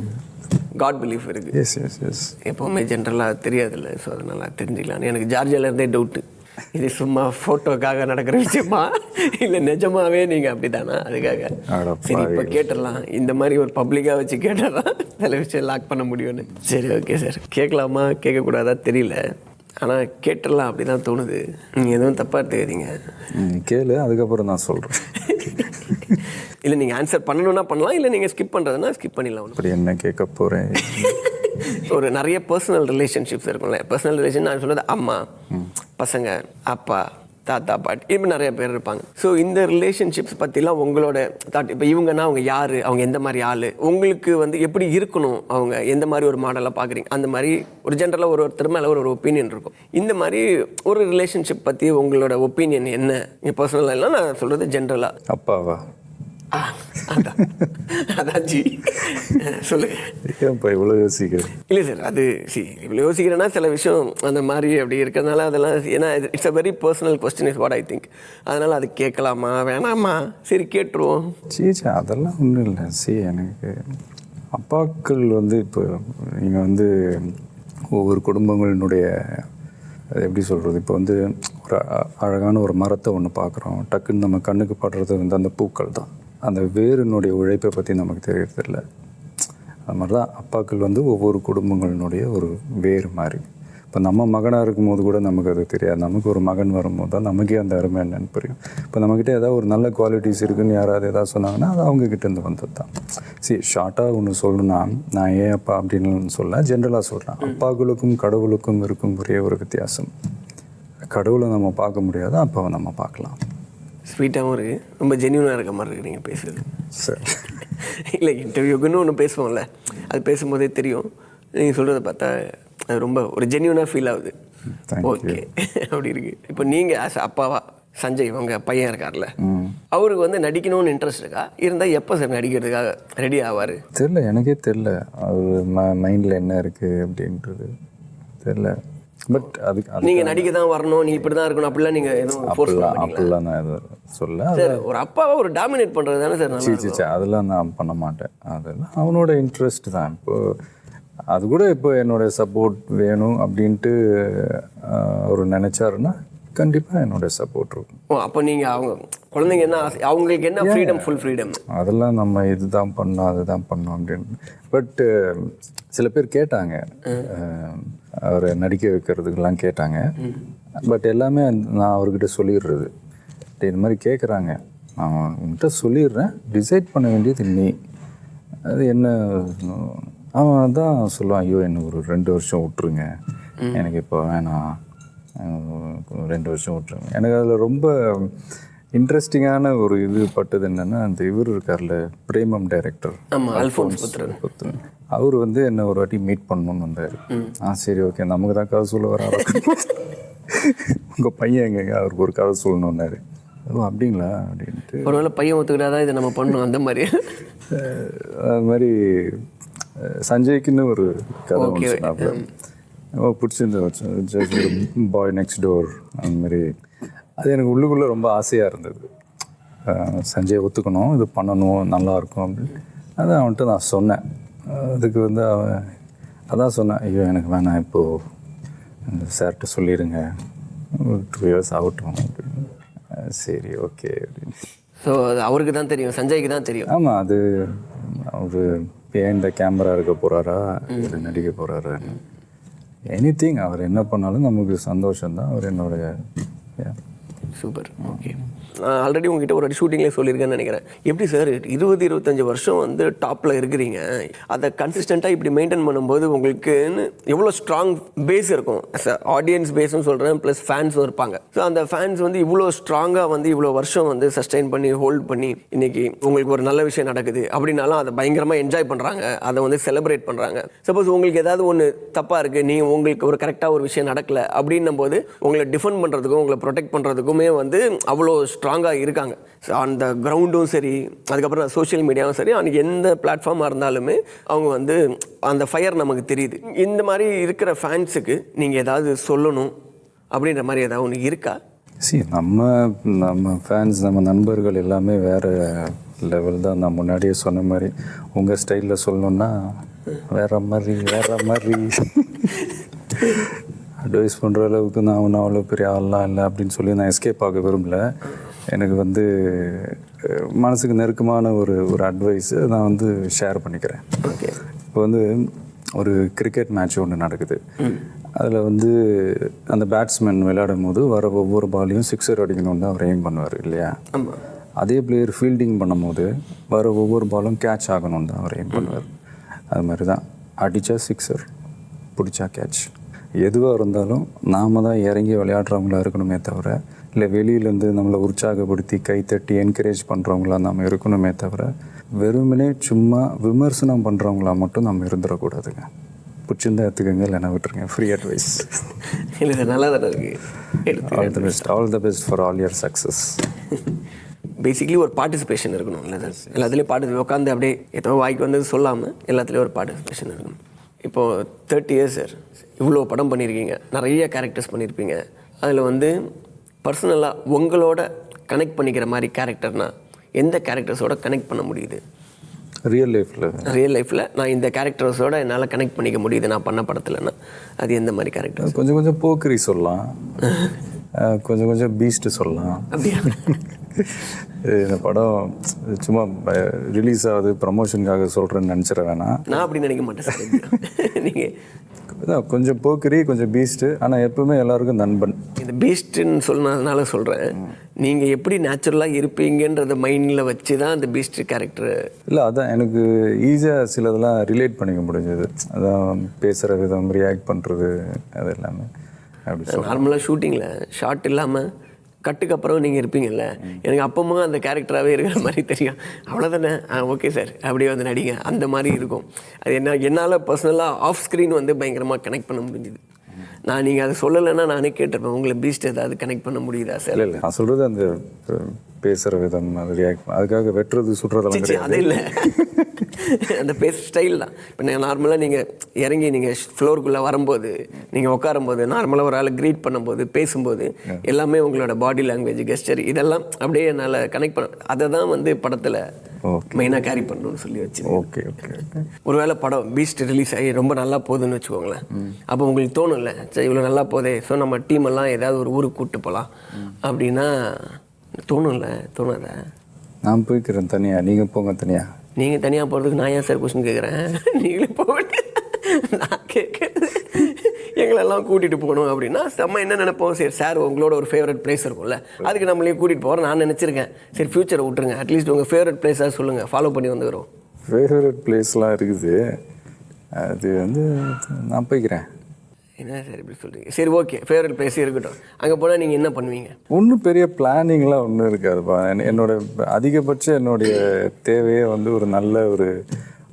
S2: காட் பிலீஃப் இருக்குது
S1: எஸ் எஸ் எஸ்
S2: எப்போவுமே ஜென்ரலாக தெரியாதுல்ல ஸோ அதனால் தெரிஞ்சுக்கலாம் எனக்கு ஜார்ஜியால இருந்தே டவுட்டு இது சும்மா ஃபோட்டோக்காக நடக்கிற விஷயமா? இல்லை நிஜமாவே நீங்கள் அப்படி தானா அதுக்காக சரி இப்போ கேட்டுடலாம். இந்த மாதிரி ஒரு பப்ளிக்காக வச்சு கேட்டால் சில விஷயம் லாக் பண்ண முடியும்னு. சரி ஓகே சார் கேட்கலாமா? கேட்கக்கூடாதா? தெரியல. ஆனால் கேட்டுடலாம் அப்படி தான் தோணுது. நீங்கள் எதுவும் தப்பாக எடுத்துக்காதீங்க.
S1: நீ கேளு அதுக்கப்புறம் நான் சொல்கிறேன்
S2: இல்லை நீங்கள் ஆன்சர் பண்ணணும்னா பண்ணலாம் இல்லை நீங்கள் ஸ்கிப் பண்ணுறதுனா ஸ்கிப் பண்ணிடலாம்
S1: அப்படி என்ன கேட்க போகிறேன்
S2: ஒரு நிறைய பர்சனல் ரிலேஷன்ஷிப்ஸ் இருக்கும்ல. பர்சனல் ரிலேஷன் நான் சொல்றது அம்மா பசங்க அப்பா தாத்தா பாட்டி இப்படி நிறைய பேர் இருப்பாங்க. ஸோ இந்த ரிலேஷன்ஷிப்ஸ் பற்றிலாம் உங்களோட தாட் இப்போ இவங்கன்னா அவங்க யார்? அவங்க எந்த மாதிரி ஆள்? உங்களுக்கு வந்து எப்படி இருக்கணும்? அவங்க எந்த மாதிரி ஒரு மாடலாக பார்க்குறீங்க அந்த மாதிரி ஒரு ஜென்ரலாக ஒரு ஒருத்தர் மேலே ஒரு ஒரு ஒப்பீனியன் இருக்கும். இந்த மாதிரி ஒரு ரிலேஷன்ஷிப் பற்றி உங்களோட ஒப்பீனியன் என்ன? பர்சனலாக இல்லை நான் சொல்கிறது ஜென்ரலாக
S1: அப்பாவா?
S2: அதான். அதான் ஜி சொல்லுங்கள்
S1: ஏன்ப்பா இவ்வளோ யோசிக்கிறேன்
S2: இல்லை சார் அது சி இவ்வளோ யோசிக்கிறேன்னா சில விஷயம் அந்த மாதிரி அப்படி இருக்கிறதுனால அதெல்லாம் ஏன்னா it's a very personal question is what I think அதனால் அது கேட்கலாமா வேணாமா? சரி கேட்டுருவோம்.
S1: சீச்சா அதெல்லாம் ஒன்றும் இல்லை. சி எனக்கு அப்பாக்கள் வந்து இப்போ நீங்கள் வந்து ஒவ்வொரு குடும்பங்களினுடைய எப்படி சொல்கிறது இப்போ வந்து ஒரு அழகான ஒரு மரத்தை ஒன்று பார்க்குறோம் டக்குன்னு நம்ம கண்ணுக்கு படுறது வந்து அந்த பூக்கள் தான் அந்த வேரினுடைய உழைப்பை பற்றி நமக்கு தெரியறதில்ல. அது மாதிரி தான் அப்பாக்கள் வந்து ஒவ்வொரு குடும்பங்களினுடைய ஒரு வேறு மாதிரி இப்போ நம்ம மகனாக இருக்கும்போது கூட நமக்கு அது தெரியாது. நமக்கு ஒரு மகன் வரும்போது தான் நமக்கே அந்த அருமை என்னன்னு புரியும். இப்போ நம்மக்கிட்ட ஏதாவது ஒரு நல்ல குவாலிட்டிஸ் இருக்குன்னு யாராவது ஏதாவது சொன்னாங்கன்னா அது அவங்க கிட்ட இருந்து வந்தது தான். சரி ஷார்ட்டாக ஒன்று சொல்லணும்னா நான் ஏன் அப்பா அப்படின்னு சொல்ல ஜென்ரலாக சொல்கிறேன் அப்பாக்களுக்கும் கடவுளுக்கும் இருக்கும் ஒரே ஒரு வித்தியாசம். கடவுளை நம்ம பார்க்க முடியாது? அப்பாவை நம்ம பார்க்கலாம்.
S2: ஸ்வீட்டாகவும் இருக்குது ரொம்ப ஜென்யூனாக இருக்க மாதிரி இருக்குது நீங்கள் பேசுறது.
S1: சரி.
S2: இல்லை இன்டர்வியூக்குன்னு ஒன்று பேசுவோம்ல. அது பேசும்போதே தெரியும். நீங்கள் சொல்கிறத பார்த்தா அது ரொம்ப ஒரு ஜென்யூனாக ஃபீல் ஆகுது. ஓகே அப்படி இருக்கு. இப்போ நீங்கள் ஆஸ் அப்பாவா சஞ்சய் உங்க பையன் இருக்கார்ல. அவருக்கு வந்து நடிக்கணும்னு இன்ட்ரெஸ்ட் இருக்கா? இருந்தால் எப்போ சார் நடிக்கிறதுக்காக ரெடி ஆவார்?
S1: தெரில எனக்கே தெரில அவர் மைண்டில் என்ன இருக்குது அப்படின்றது. தெரில பட் அதுக்கு அது
S2: நீங்கள் நடிக்க தான் வரணும் நீ இப்படி தான் இருக்கணும் அப்படிலாம் நீங்கள் எதுவும் ஃபோர்ஸ்
S1: அப்படிலாம் அப்படிலாம் நான் எதுவும் சொல்ல
S2: சார் ஒரு அப்பாவை ஒரு டாமினேட் பண்ணுறது தானே சார் நல்லா
S1: சீ சீ அதெல்லாம் நான் பண்ண மாட்டேன். அதெல்லாம் அவனோட இன்ட்ரெஸ்ட் தான். இப்போ அது கூட இப்போ என்னோட சப்போர்ட் வேணும் அப்படின்ட்டு அவர் நினச்சாருன்னா கண்டிப்பாக என்னோட சப்போர்ட் இருக்கும்.
S2: ஓ அப்போ நீங்கள் அவங்க குழந்தைங்க என்ன ஆசை அவங்களுக்கு என்ன ஃப்ரீடம் ஃபுல் ஃப்ரீடம்
S1: அதெல்லாம் நம்ம இதுதான் பண்ணோம் அதுதான் பண்ணோம் அப்படின்னு. பட்டு சில பேர் கேட்டாங்க அவரை நடிக்க வைக்கிறதுக்கெல்லாம் கேட்டாங்க. பட் எல்லாமே நான் அவர்கிட்ட சொல்லிடுறது. இந்த மாதிரி கேட்குறாங்க நான் உன்கிட்ட சொல்லிடுறேன். டிசைட் பண்ண வேண்டியது நீ. அது என்ன அவன் தான் சொல்லுவான் ஐயோ என்ன ஒரு ரெண்டு வருஷம் விட்டுருங்க. எனக்கு இப்போ வேணாம். ரெண்டு வருஷம் விட்டுருங்க. எனக்கு அதில் ரொம்ப இன்ட்ரெஸ்டிங்கான ஒரு இது பட்டது என்னென்னா அந்த இவர் இருக்கார்ல பிரேமம் டைரக்டர்
S2: அல்ஃபோன்ஸ் புத்திரன்.
S1: அவர் வந்து என்ன ஒரு வாட்டி மீட் பண்ணணும்னு வந்தார். ஆ சரி ஓகே நமக்கு தான் கதை சொல்ல வர உங்கள் பையன் எங்கங்க அவருக்கு ஒரு கதை சொல்லணுன்னாரு ஓ அப்படிங்களா? அப்படின்ட்டு.
S2: ஒருவேளை பையன் ஒத்துக்கிட்டாதான் இதை நம்ம பண்ணணும் அந்த மாதிரி.
S1: அது மாதிரி சஞ்சய்க்குன்னு ஒரு கதை சொன்னாப்புல. பிடிச்சிருந்த பாய் நெக்ஸ்ட் டோர் அந்த மாதிரி. அது எனக்கு உள்ளுக்குள்ளே ரொம்ப ஆசையாக இருந்தது. சஞ்சய் ஒத்துக்கணும் இது பண்ணணும் நல்லா இருக்கும் அப்படின்னு. அதை அவன்கிட்ட நான் சொன்னேன். அதுக்கு வந்து அவன் அதான் சொன்னேன் ஐயோ எனக்கு வேணாம் இப்போது சார்கிட்ட சொல்லிடுங்க. ஒரு டூ இயர்ஸ் ஆகட்டும் அப்படின்னு. சரி ஓகே அப்படின்னு.
S2: ஸோ அது அவருக்கு தான் தெரியும் சஞ்சய்க்கு தான் தெரியும்.
S1: ஆமாம் அது அவர் ஏன் இந்த கேமரா இருக்க போகிறாரா இல்லை நடிக்க போகிறாரா எனி அவர் என்ன பண்ணாலும் நமக்கு சந்தோஷம்தான் அவர் என்னோட yeah.
S2: சூப்பர் ஓகே நான் ஆல்ரெடி உங்ககிட்ட ஒரு ஷூட்டிங்லேயே சொல்லியிருக்கேன்னு நினைக்கிறேன். எப்படி சார் இருபது இருபத்தஞ்சு வருஷம் வந்து டாப்பில் இருக்கிறீங்க. அதை கன்சிஸ்டண்ட்டாக இப்படி மெயின்டைன் பண்ணும்போது உங்களுக்குன்னு எவ்வளோ ஸ்ட்ராங் பேஸ் இருக்கும். ஆடியன்ஸ் பேஸும் சொல்கிறேன் ப்ளஸ் ஃபேன்ஸும் இருப்பாங்க. ஸோ அந்த ஃபேன்ஸ் வந்து இவ்வளோ ஸ்ட்ராங்காக வந்து இவ்வளோ வருஷம் வந்து சஸ்டைன் பண்ணி ஹோல்ட் பண்ணி இன்னைக்கு உங்களுக்கு ஒரு நல்ல விஷயம் நடக்குது. அப்படின்னாலும் அதை பயங்கரமாக என்ஜாய் பண்ணுறாங்க அதை வந்து செலிப்ரேட் பண்ணுறாங்க சப்போஸ் உங்களுக்கு ஏதாவது ஒன்று தப்பாக இருக்குது நீ உங்களுக்கு ஒரு கரெக்டாக ஒரு விஷயம் நடக்கலை. அப்படின்னும் போது உங்களை டிஃபெண்ட் பண்ணுறதுக்கும் உங்களை ப்ரொடெக்ட் பண்ணுறதுக்குமே வந்து அவ்வளோ ஸ்ட்ராங்காக இருக்காங்க. அந்த கிரவுண்டும் சரி அதுக்கப்புறம் சோஷியல் மீடியாவும் சரி அன்றைக்கி எந்த பிளாட்ஃபார்மாக இருந்தாலுமே அவங்க வந்து அந்த ஃபயர் நமக்கு தெரியுது. இந்த மாதிரி இருக்கிற ஃபேன்ஸுக்கு நீங்கள் ஏதாவது சொல்லணும் அப்படின்ற மாதிரி ஏதாவது ஒன்று இருக்கா?
S1: சி நம்ம நம்ம ஃபேன்ஸ் நம்ம நண்பர்கள் எல்லாமே வேறு லெவல் தான். நான் முன்னாடியே சொன்ன மாதிரி உங்கள் ஸ்டைலில் சொல்லணுன்னா வேற மாதிரி வேற மாதிரி. அட்வைஸ் பண்ணுற அளவுக்கு நான் ஒன்றும் அவ்வளோ பெரிய ஆள்லாம் இல்லை அப்படின்னு சொல்லி நான் எஸ்கேப் ஆக விரும்பல. எனக்கு வந்து மனசுக்கு நெருக்கமான ஒரு ஒரு அட்வைஸு நான் வந்து ஷேர் பண்ணிக்கிறேன்.
S2: ஓகே.
S1: இப்போ வந்து ஒரு கிரிக்கெட் மேட்ச் ஒன்று நடக்குது. அதில் வந்து அந்த பேட்ஸ்மேன் விளையாடும் போது வர ஒவ்வொரு பாலையும் சிக்ஸர் அடிக்கணும்னு தான் அவர் எய்ம் பண்ணுவார் இல்லையா? அதே பிளேயர் ஃபீல்டிங் பண்ணும்போது வர ஒவ்வொரு பாலும் கேட்ச் ஆகணும்னு தான் அவர் எய்ம் பண்ணுவார். அது மாதிரி தான். அடித்தா சிக்ஸர் பிடிச்சா கேட்ச் எதுவாக இருந்தாலும் நாம தான் இறங்கி விளையாடுறவங்களா இருக்கணுமே தவிர இல்லை வெளியிலேருந்து நம்மளை உற்சாகப்படுத்தி கைத்தட்டி என்கரேஜ் பண்ணுறவங்களா நம்ம இருக்கணுமே தவிர வெறுமனே சும்மா விமர்சனம் பண்ணுறவங்களா மட்டும் நம்ம இருந்துடக்கூடாதுங்க. பிடிச்சிருந்தா எடுத்துக்கோங்க இல்லைன்னா விட்டுருங்க. ஃப்ரீ அட்வைஸ்
S2: இல்லை நல்லா தானே இருக்குது
S1: all the best all the best for all your success
S2: basically ஒரு பார்ட்டிசிபேஷன் இருக்கணும். இல்லை சார் எல்லாத்துலேயும் பார்ட்டி உட்காந்து அப்படியே ஏதோ வாய்க்கு வந்தது சொல்லாமல் எல்லாத்துலேயும் ஒரு பார்ட்டிசிபேஷன் இருக்கணும். இப்போது தேர்ட்டி இயர்ஸ் சார் இவ்வளோ படம் பண்ணியிருக்கீங்க. நிறைய கேரக்டர்ஸ் பண்ணியிருப்பீங்க. அதில் வந்து பர்சனலாக உங்களோட கனெக்ட் பண்ணிக்கிற மாதிரி கேரக்டர்னா எந்த கேரக்டர்ஸோட கனெக்ட் பண்ண முடியுது?
S1: ரியல் லைஃப்பில்
S2: ரியல் லைஃப்பில் நான் இந்த கேரக்டர்ஸோட என்னால் கனெக்ட் பண்ணிக்க முடியுது நான் பண்ண படத்துலன்னா. அது எந்த மாதிரி கேரக்டர்ஸ்
S1: கொஞ்சம் கொஞ்சம் போக்கரி சொல்லலாம். கொஞ்சம் கொஞ்சம் பீஸ்ட்டு சொல்லலாம்.
S2: அப்படியா?
S1: இந்த படம் சும்மா ரிலீஸ் ஆகுது ப்ரமோஷனுக்காக சொல்கிறேன்னு நினச்சிட வேணாம்.
S2: நான் அப்படி நினைக்க மாட்டேன் நீங்கள்
S1: அதான் கொஞ்சம் போக்கரி கொஞ்சம் பீஸ்ட்டு ஆனால் எப்பவுமே எல்லாருக்கும் நண்பன்.
S2: இந்த பீஸ்ட்னு சொன்னதுனால சொல்கிறேன் நீங்கள் எப்படி நேச்சுரலாக இருப்பீங்கன்றத மைண்டில் வச்சு தான் அந்த பீஸ்ட் கேரக்டர்
S1: இல்லை அதான் எனக்கு ஈஸியாக சிலதெல்லாம் ரிலேட் பண்ணிக்க முடிஞ்சது. அதான் பேசுகிற விதம் ரியாக்ட் பண்ணுறது அது எல்லாமே. அப்படி
S2: நார்மலாக ஷூட்டிங்கில் ஷார்ட் இல்லாமல் கட்டுக்கு அப்புறம் நீங்கள் இருப்பீங்கல்ல? எனக்கு அப்பமா அந்த கேரக்டராகவே இருக்கிற மாதிரி தெரியும். அவ்வளோதானே ஆ ஓகே சார் அப்படியே வந்து நடிங்க. அந்த மாதிரி இருக்கும். அது என்ன என்னால் பர்சனலாக ஆஃப் ஸ்க்ரீன் வந்து பயங்கரமாக கனெக்ட் பண்ண முடிஞ்சுது. நான் நீங்கள் அதை சொல்லலைன்னா நானே கேட்டிருப்பேன். உங்களை பீஸ்ட் ஏதாவது கனெக்ட் பண்ண முடியுதா சார்
S1: இல்லை நான் சொல்கிறது அந்த பேசுற விதம் அது ரியாக்ட் அதுக்காக வெட்டுறது சுற்றுறதெல்லாம்
S2: சரி, அது இல்லை. அந்த பேச ஸ்டைல் தான். இப்போ நீங்கள் நார்மலாக நீங்கள் இறங்கி நீங்கள் ஃப்ளோருக்குள்ளே வரும்போது நீங்கள் உட்காரும்போது நார்மலாக ஒரு ஆளை க்ரீட் பண்ணும்போது பேசும்போது எல்லாமே உங்களோட பாடி லாங்குவேஜ் கெஸ்டர் இதெல்லாம் அப்படியே என்னால் கனெக்ட் பண்ண அதை தான் வந்து படத்தில் மெயினாக கேரி பண்ணணும்னு சொல்லி வச்சு
S1: ஓகே ஓகே ஓகே
S2: ஒருவேளை படம் பீஸ்ட் ரிலீஸ் ஆகி ரொம்ப நல்லா போகுதுன்னு வச்சுக்கோங்களேன். அப்போ உங்களுக்கு தோணும்ல சரி இவ்வளோ நல்லா போதே ஸோ நம்ம டீம் எல்லாம் ஏதாவது ஒரு ஊருக்கு கூப்பிட்டு போகலாம் அப்படின்னா தோணும்ல தோணாதா?
S1: நான் போய்க்கிறேன் தனியாக நீங்கள் போங்க தனியாக
S2: நீங்கள் தனியாக போகிறதுக்கு நான் ஏன் சார் கொஸ்டின் கேட்குறேன் நீங்களே போக நான் கேட்குறது எங்களெல்லாம் கூட்டிகிட்டு போகணும் அப்படின்னா நம்ம என்ன நினைப்போம்? சரி சார் உங்களோட ஒரு ஃபேவரட் பிளேஸ் இருக்கும்ல அதுக்கு நம்மளையும் கூட்டிகிட்டு போகிறோம் நான் நினச்சிருக்கேன். சரி ஃப்யூச்சரை விட்டுருங்க. அட்லீஸ்ட் உங்கள் ஃபேவரட் பிளேஸாக சொல்லுங்கள் ஃபாலோ பண்ணி வந்துக்கிறோம்.
S1: ஃபேவரட் பிளேஸ்லாம் இருக்குது. அது வந்து நான் போய்க்கிறேன்.
S2: என்ன சார் இப்படி சொல்கிறீங்க சரி ஓகே. ஃபேவரட் பிளேஸ் இருக்கட்டும். அங்கே போனால் நீங்கள் என்ன பண்ணுவீங்க?
S1: ஒன்றும் பெரிய பிளானிங்லாம் ஒன்றும் இருக்காதுப்பா என்- என்னோட அதிகபட்ச என்னுடைய தேவையே வந்து ஒரு நல்ல ஒரு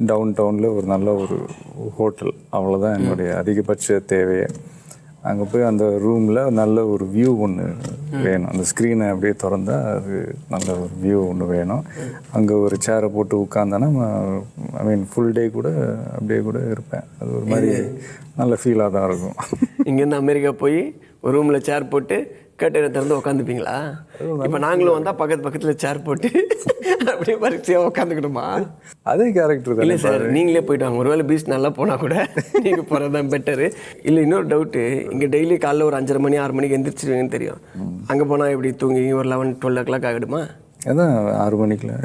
S1: டவுன் டவுனில் ஒரு நல்ல ஒரு ஹோட்டல் அவ்வளோதான் என்னுடைய அதிகபட்ச தேவையே. அங்கே போய் அந்த ரூமில் நல்ல ஒரு வியூ ஒன்று வேணும். அந்த ஸ்க்ரீனை அப்படியே திறந்தா அது நல்ல ஒரு வியூ ஒன்று வேணும். அங்கே ஒரு சேரை போட்டு உட்காந்தேன்னா ஐ மீன் ஃபுல் டே கூட அப்படியே கூட இருப்பேன். அது ஒரு மாதிரி நல்ல ஃபீலாக தான் இருக்கும்.
S2: இங்கேருந்து அமெரிக்கா போய் ஒரு ரூமில் சேர் போட்டு கட்டணை திறந்து உட்காந்துப்பீங்களா இப்போ நாங்களும் வந்தால் பக்கத்து பக்கத்தில் சேர் போட்டு அப்படியே பரிசையாக உட்காந்துக்கணுமா
S1: அதே கேரக்டர்
S2: இல்லை சார் நீங்களே போயிட்டு வாங்க. ஒருவேளை பீச் நல்லா போனால் கூட நீங்கள் போகிறது தான் பெட்டரு இல்லை இன்னொரு டவுட்டு இங்கே டெய்லி காலைல ஒரு அஞ்சரை மணி ஆறு மணிக்கு எந்திரிச்சிருவீங்கன்னு தெரியும். அங்கே போனால் எப்படி தூங்கி ஒரு லெவன் டுவெல் ஓ கிளாக் ஆகிடுமா?
S1: அதான் ஆறு மணிக்குள்ள.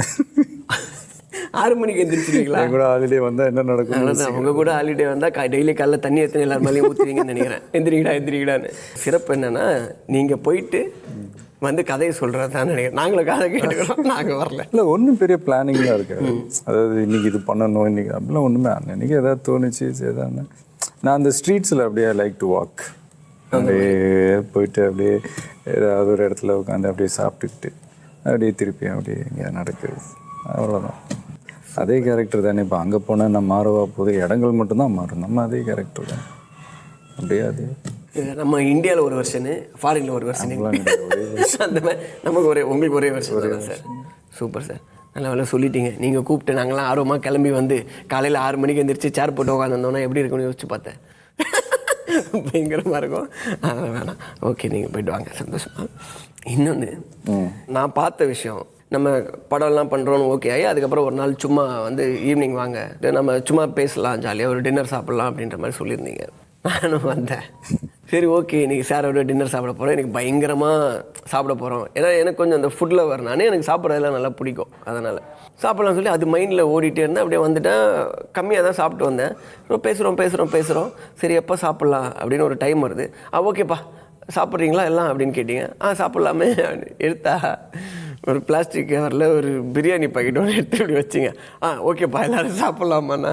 S2: ஆறு மணிக்கு எந்திரிச்சிருவீங்களா?
S1: என் கூட ஹாலிடே வந்தால் என்ன நடக்கும்?
S2: அவ்வளோதான் உங்க கூட ஹாலிடே வந்தால் டெய்லி காலைல தண்ணி எத்தனை எல்லார் மேலேயும் ஊற்றுவீங்கன்னு நினைக்கிறேன். எந்திரிக்கடா எந்திரிக்கடான்னு சிறப்பு என்னன்னா நீங்கள் போயிட்டு வந்து கதையை சொல்கிறது தான் நினைக்கிறேன். நாங்களும் கதை கேட்டுக்கிறோம். நாங்கள் வரல.
S1: இல்லை ஒன்றும் பெரிய பிளானிங்லாம் இருக்காது. அதாவது இன்னைக்கு இது பண்ணணும் இன்னைக்கு அப்படிலாம் ஒன்றுமே அன்னைக்கு ஏதாவது தோணுச்சு தானே நான் அந்த ஸ்ட்ரீட்ஸில் அப்படியே லைக் டு வாக் அப்படியே போயிட்டு அப்படியே ஏதாவது ஒரு இடத்துல உட்காந்து அப்படியே சாப்பிட்டுக்கிட்டு அப்படியே திருப்பி அப்படியே இங்கே நடக்குது. அவ்வளோதான் அதே கேரக்டர் தானே. இப்போ அங்கே போனால் நான் மாறவா போது இடங்கள் மட்டும்தான் மாறும். நம்ம அதே கேரக்டர் தான். அப்படியே அதே.
S2: நம்ம இந்தியாவில் ஒரு வருஷனு ஃபாரினில் ஒரு வருஷனு அந்த மாதிரி நமக்கு ஒரே உங்களுக்கு ஒரே வருஷம் தான் சார் சூப்பர் சார் நல்ல வேலை சொல்லிட்டீங்க. நீங்கள் கூப்பிட்டு நாங்களாம் ஆர்வமாக கிளம்பி வந்து காலையில் ஆறு மணிக்கு எந்திரிச்சு சேர் போட்டு உட்காந்துருந்தோன்னா எப்படி இருக்கும்னு யோசிச்சு பார்த்தேன். பயங்கரமாக இருக்கும். அதெல்லாம் வேணாம். ஓகே நீங்கள் போயிட்டு வாங்க. சந்தோஷமா. இன்னொன்று நான் பார்த்த விஷயம் நம்ம படம்லாம் பண்ணுறோன்னு ஓகே ஆகி அதுக்கப்புறம் ஒரு நாள் சும்மா வந்து ஈவினிங் வாங்க. நம்ம சும்மா பேசலாம் ஜாலியாக ஒரு டின்னர் சாப்பிட்லாம் அப்படின்ற மாதிரி சொல்லியிருந்தீங்க. நானும் வந்தேன். சரி ஓகே இன்றைக்கி சாரோட டின்னர் சாப்பிட போகிறோம் எனக்கு பயங்கரமாக சாப்பிட போகிறோம் ஏன்னா எனக்கு கொஞ்சம் அந்த ஃபுட்டில் வரணானே எனக்கு சாப்பிட்றதெல்லாம் நல்லா பிடிக்கும். அதனால் சாப்பிட்லாம் சொல்லி அது மைண்டில் ஓடிட்டே இருந்தேன். அப்படியே வந்துட்டேன். கம்மியாக தான் சாப்பிட்டு வந்தேன். அப்புறம் பேசுகிறோம் பேசுகிறோம் பேசுகிறோம் சரி எப்போ சாப்பிட்லாம் அப்படின்னு ஒரு டைம் வருது. ஆ ஓகேப்பா சாப்பிட்றீங்களா எல்லாம் அப்படின்னு கேட்டீங்க. ஆ சாப்பிட்லாமே எடுத்தா ஒரு பிளாஸ்டிக் கவரில் ஒரு பிரியாணி பாக்கெட் ஒன்று எடுத்து இப்படி வச்சிங்க. ஆ ஓகேப்பா எல்லோரும் சாப்பிட்லாமாண்ணா?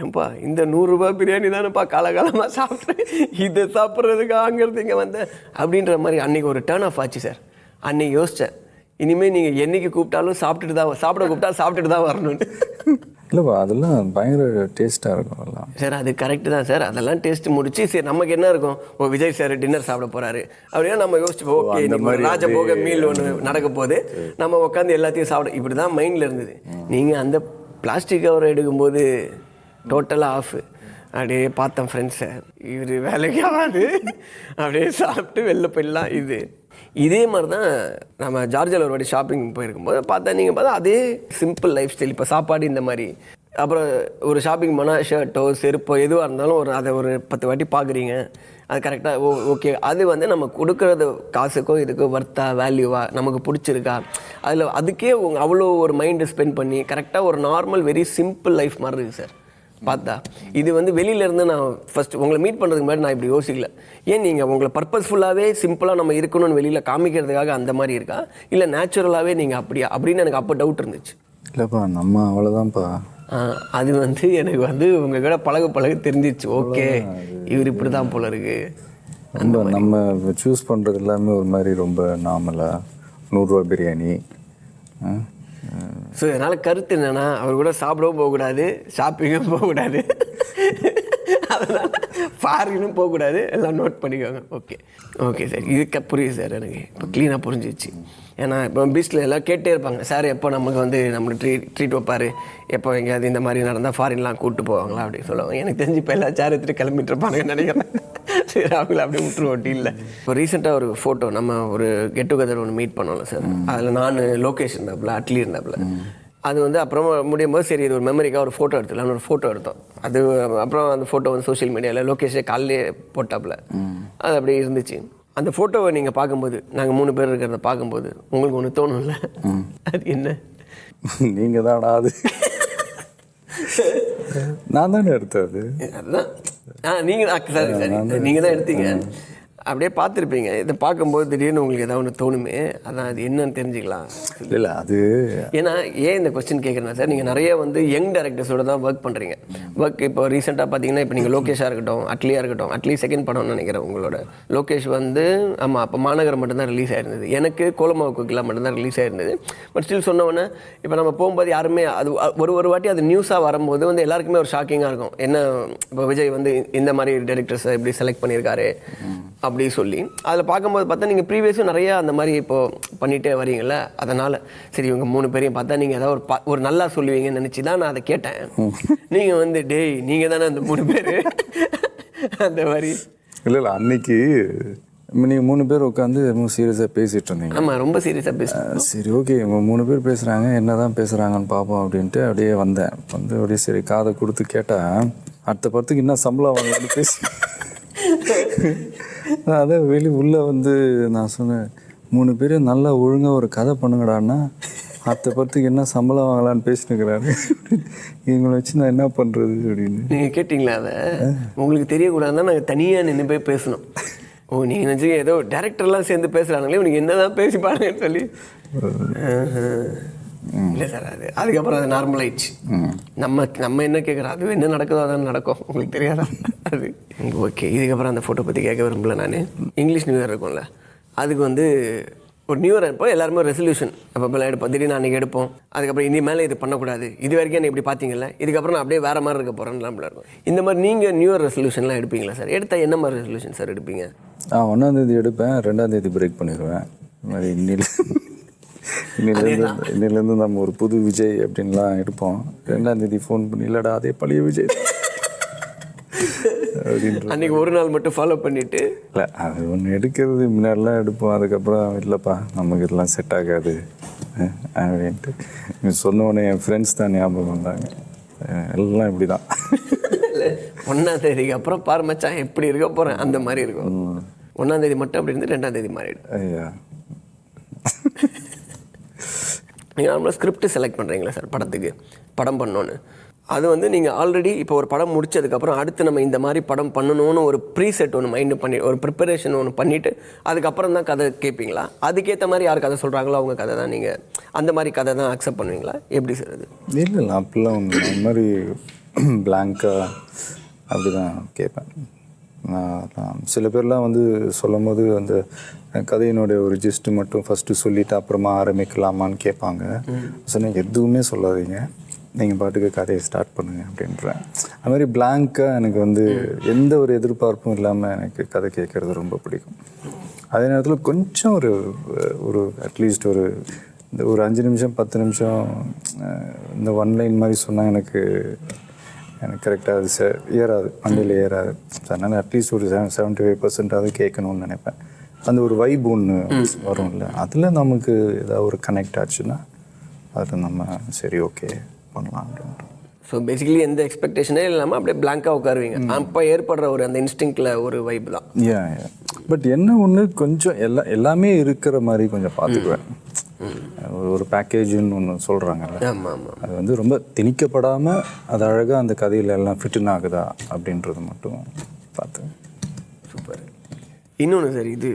S2: ஏன்பா இந்த நூறுரூபா பிரியாணி தானேப்பா காலகாலமாக சாப்பிட்றேன். இதை சாப்பிட்றதுக்கு அங்கேருந்து இங்கே வந்தேன் அப்படின்ற மாதிரி அன்றைக்கி ஒரு டேர்ன் ஆஃப் ஆச்சு சார் அன்றைக்கி யோசித்தேன் இனிமேல் நீங்கள் என்னைக்கு கூப்பிட்டாலும் சாப்பிட்டுட்டு தான் சாப்பிட கூப்பிட்டா சாப்பிட்டுட்டு தான் வரணும்னு.
S1: இல்லைப்பா அதெல்லாம் பயங்கர டேஸ்ட்டாக இருக்கும் அதெல்லாம்.
S2: சார் அது கரெக்டு தான் சார். அதெல்லாம் டேஸ்ட் முடிச்சு சரி நமக்கு என்ன இருக்கும்? ஓ விஜய் சார் டின்னர் சாப்பிட போறாரு. அப்படின்னா நம்ம யோசிச்சுப்போம் ஓகே இந்த ராஜபோக மீல் ஒன்று நடக்க போகுது. நம்ம உட்காந்து எல்லாத்தையும் சாப்பிட இப்படி தான் மைண்டில் இருந்தது. நீங்கள் அந்த பிளாஸ்டிக் கவர் எடுக்கும்போது டோட்டலாக ஆஃப் அப்படியே பார்த்தேன் ஃப்ரெண்ட்ஸை இவர் வேலைக்கு ஆகாது. அப்படியே சாப்பிட்டு வெளில போயிடலாம் இது. இதே மாதிரி தான் நம்ம ஜார்ஜில் ஒரு வாட்டி ஷாப்பிங் போயிருக்கும்போது பார்த்தா நீங்கள் பார்த்தா அதே சிம்பிள் லைஃப் ஸ்டைல் இப்போ சாப்பாடு இந்த மாதிரி. அப்புறம் ஒரு ஷாப்பிங் போனால் ஷர்ட்டோ செருப்போ எதுவாக இருந்தாலும் ஒரு அதை ஒரு பத்து வாட்டி பார்க்குறீங்க. அது கரெக்டாக ஓ ஓகே அது வந்து நம்ம கொடுக்குறது காசுக்கோ இதுக்கோ ஒர்த்தா வேல்யூவா நமக்கு பிடிச்சிருக்கா? அதில் அதுக்கே அவ்வளோ ஒரு மைண்டை ஸ்பெண்ட் பண்ணி கரெக்டாக ஒரு நார்மல் வெரி சிம்பிள் லைஃப் மாதிரி இருக்குது சார் பார்த்தா. இது வந்து வெளியில இருந்து நான் ஃபர்ஸ்ட் உங்களை மீட் பண்ணுறதுக்கு முன்னாடி நான் இப்படி யோசிக்கல. ஏன் நீங்கள் உங்களை பர்பஸ்ஃபுல்லாகவே சிம்பிளாக நம்ம இருக்கணும்னு வெளியில் காமிக்கிறதுக்காக அந்த மாதிரி இருக்கா? இல்லை நேச்சுரலாகவே நீங்கள் அப்படியா? அப்படின்னு எனக்கு அப்போ டவுட் இருந்துச்சு.
S1: இல்லைப்பா நம்ம அவ்வளோதான்ப்பா
S2: அது வந்து எனக்கு வந்து உங்க கூட பழக பழக தெரிஞ்சிச்சு. ஓகே. இவர் இப்படி தான் போல இருக்கு.
S1: ரொம்ப நம்ம சூஸ் பண்ணுறது எல்லாமே ஒரு மாதிரி ரொம்ப நார்மலாக நூறுரூவா பிரியாணி.
S2: ஸோ இதனால் கருத்து என்னென்னா அவர் கூட சாப்பிடவும் போகக்கூடாது ஷாப்பிங்கும் போகக்கூடாது. அதனால் ஃபாரினும் போகக்கூடாது. எல்லாம் நோட் பண்ணிக்கோங்க. ஓகே ஓகே சார் இதுக்கு புரியுது சார் எனக்கு. இப்போ க்ளீனாக புரிஞ்சிச்சு ஏன்னா இப்போ பீச்சில் எல்லாம் கேட்டே இருப்பாங்க. சார் எப்போ நமக்கு வந்து நம்மளுக்கு ட்ரீட் ட்ரீட் வைப்பார்? எப்போ எங்கேயாவது இந்த மாதிரி நடந்தால் ஃபாரின்லாம் கூப்பிட்டு போவாங்களா? அப்படின்னு சொல்லுவாங்க. எனக்கு தெரிஞ்சு இப்போ எல்லாம் சேர் எடுத்துகிட்டு கிளம்பிட்டு இருப்பானுங்கன்னு நினைக்கிறேன். சரி அவங்கள அப்படியே விட்டுருவோட்டி இல்லை இப்போ ரீசெண்டாக ஒரு ஃபோட்டோ நம்ம ஒரு கெட் டுகெதர் ஒன்று மீட் பண்ணோம்ல சார் அதில் நான் லோகேஷ் இருந்தாப்புல அட்லி இருந்தாப்புல. அது வந்து அப்புறமா முடியும் போது சரி இது ஒரு மெமரிக்காக ஒரு ஃபோட்டோ எடுத்துலாம்னு ஒரு ஃபோட்டோ எடுத்தோம். அது அப்புறம் அந்த ஃபோட்டோ வந்து சோஷியல் மீடியாவில் லோகேஷே காலையிலே போட்டாப்புல. அது அப்படியே இருந்துச்சு. அந்த ஃபோட்டோவை நீங்கள் பார்க்கும்போது நாங்கள் மூணு பேர் இருக்கிறத பார்க்கும்போது உங்களுக்கு ஒன்று தோணும்ல? அது என்ன?
S1: நீங்கள் தானா அது. நான் தானே எடுத்தேன் அது
S2: அதுதான் ஆ நீங்கள் சாரி சாரி. நீங்கள் தான் எடுத்தீங்க. அப்படியே பார்த்துருப்பீங்க. இதை பார்க்கும்போது திடீர்னு உங்களுக்கு ஏதாவது ஒன்று தோணுமே அதான் அது என்னன்னு தெரிஞ்சுக்கலாம்.
S1: இல்லை அது
S2: ஏன்னா ஏன் இந்த கொஸ்டின் கேட்குறேன்னா சார் நீங்கள் நிறைய வந்து யங் டேரக்டர்ஸோட தான் ஒர்க் பண்ணுறீங்க ஒர்க் இப்போ ரீசெண்டாக பார்த்தீங்கன்னா இப்போ நீங்கள் லோகேஷாக இருக்கட்டும் அட்லியாக இருக்கட்டும் அட்லி செகண்ட் படம்னு நினைக்கிறேன் உங்களோட. லோகேஷ் வந்து ஆமாம் அப்போ மாநகரம் மட்டும்தான் ரிலீஸ் ஆயிருந்தது. எனக்கு கோலமாவு கோகிலா மட்டும்தான் ரிலீஸ் ஆயிருந்தது. பட் ஸ்டில் சொன்னவொன்னே இப்போ நம்ம போகும்போது யாருமே அது ஒரு ஒரு வாட்டி அது நியூஸாக வரும்போது வந்து எல்லாருக்குமே ஒரு ஷாக்கிங்காக இருக்கும். என்ன இப்போ விஜய் வந்து இந்த மாதிரி டேரக்டர்ஸை இப்படி செலக்ட் பண்ணியிருக்காரு. அப்படி சொல்லி அதில் பார்க்கும்போது பார்த்தா நீங்கள் ப்ரீவியஸும் நிறைய அந்த மாதிரி இப்போ பண்ணிகிட்டே வரீங்கல்ல அதனால் சரி இவங்க மூணு பேரையும் பார்த்தா நீங்கள் ஏதாவது ஒரு பா- ஒரு நல்லா சொல்லுவீங்கன்னு நினச்சி தான் நான் அதை கேட்டேன். நீங்கள் வந்து டேய் நீங்கள் தானே அந்த மூணு பேர்? அந்த மாதிரி.
S1: இல்லை இல்லை அன்னைக்கு நீங்கள் மூணு பேர் உட்காந்து ரொம்ப சீரியஸாக பேசிகிட்டு இருந்தீங்க.
S2: ஆமாம் ரொம்ப சீரியஸாக பேசுகிறேன்
S1: சரி ஓகே இவங்க மூணு பேர் பேசுகிறாங்க என்ன தான் பேசுகிறாங்கன்னு பார்ப்போம் அப்படின்ட்டு அப்படியே வந்தேன். வந்து அப்படியே சரி காதை கொடுத்து கேட்டால் அடுத்த படத்துக்கு என்ன சம்பளம் வாங்கலாம்னு பேசி நான் அதான் வெளியே உள்ளே வந்து நான் சொன்னேன் மூணு பேரும் நல்லா ஒழுங்காக ஒரு கதை பண்ணுங்கடான்னா அடுத்த படத்துக்கு என்ன சம்பளம் வாங்கலான்னு பேசினுக்கிறாரு. இவங்களை வச்சு நான் என்ன பண்ணுறது அப்படின்னு.
S2: நீங்கள் கேட்டிங்களா அதை? உங்களுக்கு தெரியக்கூடாதுன்னா நாங்கள் தனியாக நின்று போய் பேசணும். ஓ நீங்கள் நினச்சி ஏதோ டேரக்டர்லாம் சேர்ந்து பேசுகிறாங்களே உனக்கு என்ன தான் பேசி பாருங்கன்னு சொல்லி. இல்லை சார் அது அதுக்கப்புறம் அது நார்மல் ஆயிடுச்சு நம்ம நம்ம என்ன கேட்குறோம் அது என்ன நடக்குதோ அதான் நடக்கும். உங்களுக்கு தெரியாதா? அது. ஓகே. இதுக்கப்புறம் அந்த ஃபோட்டோ பற்றி கேட்க விரும்பல நான். இங்கிலீஷ் நியூ இயர் இருக்கும்ல. அதுக்கு வந்து ஒரு நியூ இயர் அப்போ எல்லாருமே ரெசல்யூஷன் அப்போ எடுப்போம். திடீர்னு அன்றைக்கி எடுப்போம். அதுக்கப்புறம் இனி மேலே இது பண்ணக்கூடாது. இது வரைக்கும் என்ன இப்படி பார்த்தீங்கல்ல? இதுக்கப்புறம் நான் அப்படியே வேறு மாதிரி இருக்க போகிறேன்லாம் இருக்கும். இந்த மாதிரி நீங்கள் நியூ இயர் ரெசல்யூஷன்லாம் எடுப்பீங்களா சார்? எடுத்தால் என்ன மாதிரி ரெசல்யூஷன் சார் எடுப்பீங்க?
S1: ஆ ஒன்றாந்தேதி எடுப்பேன். ரெண்டாந்தேதி பிரேக் பண்ணிடுவேன். மாதிரி இன்னில இன்னிலேருந்து இன்னிலேருந்து நம்ம ஒரு புது விஜய் அப்படின்லாம் எடுப்போம். ரெண்டாந்தேதி ஃபோன் பண்ணி இல்லைடா அதே பழைய விஜய்.
S2: அன்றைக்கி ஒரு நாள் மட்டும் ஃபாலோ பண்ணிவிட்டு
S1: இல்லை அது ஒன்று எடுக்கிறது முன்னாடிலாம் எடுப்போம். அதுக்கப்புறம் இல்லைப்பா நமக்கு இதெல்லாம் செட் ஆகாது. அப்படின்ட்டு. நீ சொன்ன உடனே என் ஃப்ரெண்ட்ஸ் தான் ஞாபகம் வந்தாங்க. எல்லாம் இப்படி தான்
S2: ஒன்றாம் தேதிக்கு அப்புறம் பாரு மச்சான் எப்படி இருக்க போகிறேன் அந்த மாதிரி இருக்கும். ஒன்றாம் தேதி மட்டும் அப்படி இருந்து ரெண்டாம் தேதி மாறிடும்.
S1: ஐயா.
S2: நீங்கள் நார்மலாக ஸ்கிரிப்ட் செலக்ட் பண்ணுறீங்களா சார் படத்துக்கு? படம் பண்ணோன்னு. அது வந்து நீங்கள் ஆல்ரெடி இப்போ ஒரு படம் முடிச்சதுக்கப்புறம் அடுத்து நம்ம இந்த மாதிரி படம் பண்ணணும்னு ஒரு ப்ரீசெட் ஒன்று மைண்டு பண்ணி ஒரு ப்ரிப்பரேஷன் ஒன்று பண்ணிவிட்டு அதுக்கப்புறம் தான் கதை கேட்பீங்களா? அதுக்கேற்ற மாதிரி யார் கதை சொல்கிறாங்களோ அவங்க கதை தான் நீங்கள் அந்த மாதிரி கதை தான் அக்செப்ட் பண்ணுவீங்களா? எப்படி சார் அது?
S1: இல்லை இல்லை அப்படிலாம் அந்த மாதிரி பிளாங்காக அப்படி தான் கேட்பேன். சில பேர்லாம் வந்து சொல்லும் போது அந்த கதையினுடைய ஒரு ஜிஸ்ட்டு மட்டும் ஃபஸ்ட்டு சொல்லிவிட்டு அப்புறமா ஆரம்பிக்கலாமான்னு கேட்பாங்க. சொன்னேன் எதுவுமே சொல்லாதீங்க. நீங்கள் பாட்டுக்கு கதையை ஸ்டார்ட் பண்ணுங்க அப்படின்றேன். அது மாதிரி பிளாங்காக எனக்கு வந்து எந்த ஒரு எதிர்பார்ப்பும் இல்லாமல் எனக்கு கதை கேட்குறது ரொம்ப பிடிக்கும். அதே நேரத்தில் கொஞ்சம் ஒரு ஒரு அட்லீஸ்ட் ஒரு இந்த ஒரு அஞ்சு நிமிஷம் பத்து நிமிஷம் இந்த ஒன் லைன் மாதிரி சொன்னால் எனக்கு எனக்கு கரெக்டாக அது ஏறாது. மண்டையில் ஏறாது. ஸோ அதனால் அட்லீஸ்ட் ஒரு செவன் செவன்ட்டி ஃபைவ் பர்சன்டாவது கேட்கணும்னு நினைப்பேன். அந்த ஒரு வைப் ஒன்று வரும்ல. அதில் நமக்கு ஏதாவது ஒரு கனெக்ட் ஆச்சுன்னா அதில் நம்ம சரி ஓகே பண்ணலாம்
S2: ஸோ பேசிக்கலி எந்த எக்ஸ்பெக்டேஷனே இல்லாமல் அப்படியே பிளாங்காக உட்காருவீங்க. அப்போ ஏற்படுற ஒரு அந்த இன்ஸ்டிங்கில் ஒரு வைப் தான்.
S1: ஏ பட் என்ன ஒன்று கொஞ்சம் எல்லா எல்லாமே இருக்கிற மாதிரி கொஞ்சம் பார்த்துக்குவேன். ஒரு ஒரு பேக்கேஜுன்னு ஒன்று சொல்கிறாங்கல்ல அது வந்து ரொம்ப திணிக்கப்படாமல் அது அழகாக அந்த கதையில் எல்லாம் ஃபிட்டின் ஆகுதா அப்படின்றது மட்டும் பார்த்து.
S2: சூப்பர் இன்னொன்று சார் இது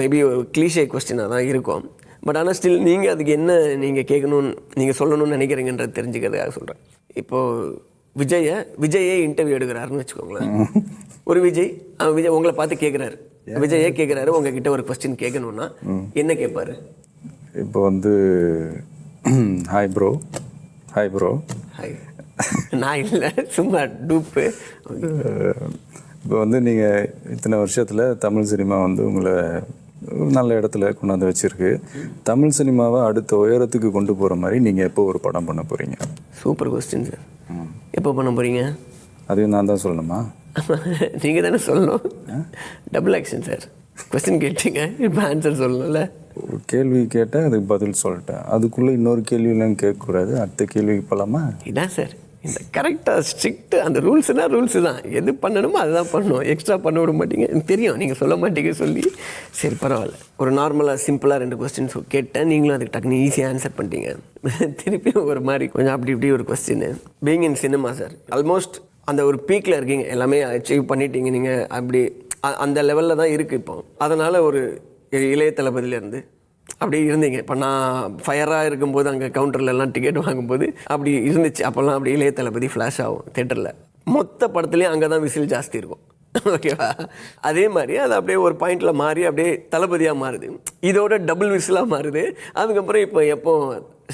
S2: மேபி ஒரு கிளீஷே கொஸ்டினாக தான் இருக்கும். பட் ஆனால் ஸ்டில் நீங்கள் அதுக்கு என்ன நீங்கள் கேட்கணும்னு நீங்கள் சொல்லணும்னு நினைக்கிறீங்கன்றது தெரிஞ்சுக்கிறதுக்காக சொல்கிறேன் இப்போது விஜயை விஜயே இன்டர்வியூ எடுக்கிறாருன்னு வச்சுக்கோங்களேன். ஒரு விஜய் அவன் விஜய் உங்களை பார்த்து கேட்குறாரு விஜயே கேட்குறாரு உங்ககிட்ட ஒரு கொஸ்டின் கேட்கணும்னா என்ன கேட்பாரு?
S1: இப்போ வந்து hi bro hi bro
S2: hi நான் இல்லை சும்மா டூப்பு
S1: இப்போ வந்து நீங்கள் இத்தனை வருஷத்தில் தமிழ் சினிமா வந்து உங்களை ஒரு நல்ல இடத்துல கொண்டாந்து வச்சிருக்கு. தமிழ் சினிமாவை அடுத்த உயரத்துக்கு கொண்டு போகிற மாதிரி நீங்கள் எப்போ ஒரு படம் பண்ண போகிறீங்க
S2: சூப்பர் கொஸ்டின் சார் எப்போ பண்ண போகிறீங்க
S1: அதையும் நான் தான் சொல்லணுமா?
S2: நீங்கள் தானே சொல்லணும். டபுள் ஆக்ஷன் சார் கொஸ்டின் கேட்டீங்க இப்போ ஆன்சர் சொல்லணும்ல.
S1: ஒரு கேள்வி கேட்டேன் அதுக்கு பதில் சொல்லிட்டேன். அதுக்குள்ளே இன்னொரு கேள்வியெல்லாம் கேட்கக்கூடாது. அடுத்த கேள்விக்கு போகலாமா
S2: இதான் சார். இந்த கரெக்டாக ஸ்ட்ரிக்ட் அந்த ரூல்ஸ்னால் ரூல்ஸு தான். எது பண்ணணுமோ அதுதான் பண்ணணும் எக்ஸ்ட்ரா பண்ண விட மாட்டீங்க. தெரியும். நீங்கள் சொல்ல மாட்டீங்க சொல்லி. சரி பரவாயில்ல. ஒரு நார்மலாக சிம்பிளாக ரெண்டு கொஸ்டின்ஸ் கேட்டேன். நீங்களும் அதுக்கு டக்குனு ஈஸியாக ஆன்சர் பண்ணிட்டீங்க. திருப்பி ஒரு மாதிரி கொஞ்சம் அப்படி இப்படி ஒரு question being in cinema sir almost அந்த ஒரு பீக்கில் இருக்கீங்க. எல்லாமே அச்சீவ் பண்ணிட்டீங்க நீங்கள் அப்படி அந்த லெவலில் தான் இருக்குது இப்போ. அதனால் ஒரு இளைய தளபதியிலேருந்து அப்படி இருந்தீங்க. இப்போ நான் ஃபயராக இருக்கும்போது அங்கே கவுண்டர்லலாம் டிக்கெட் வாங்கும்போது அப்படி இருந்துச்சு. அப்போல்லாம் அப்படி இளைய தளபதி ஃப்ளாஷ் ஆகும் தேட்டரில் மொத்த படத்துலேயும் அங்கே தான் விசில் ஜாஸ்தி இருக்கும். ஓகேவா அதே மாதிரி அது அப்படியே ஒரு பாயிண்டில் மாறி அப்படியே தளபதியாக மாறுது. இதோட டபுள் விசிலாக மாறுது. அதுக்கப்புறம் இப்போ எப்போ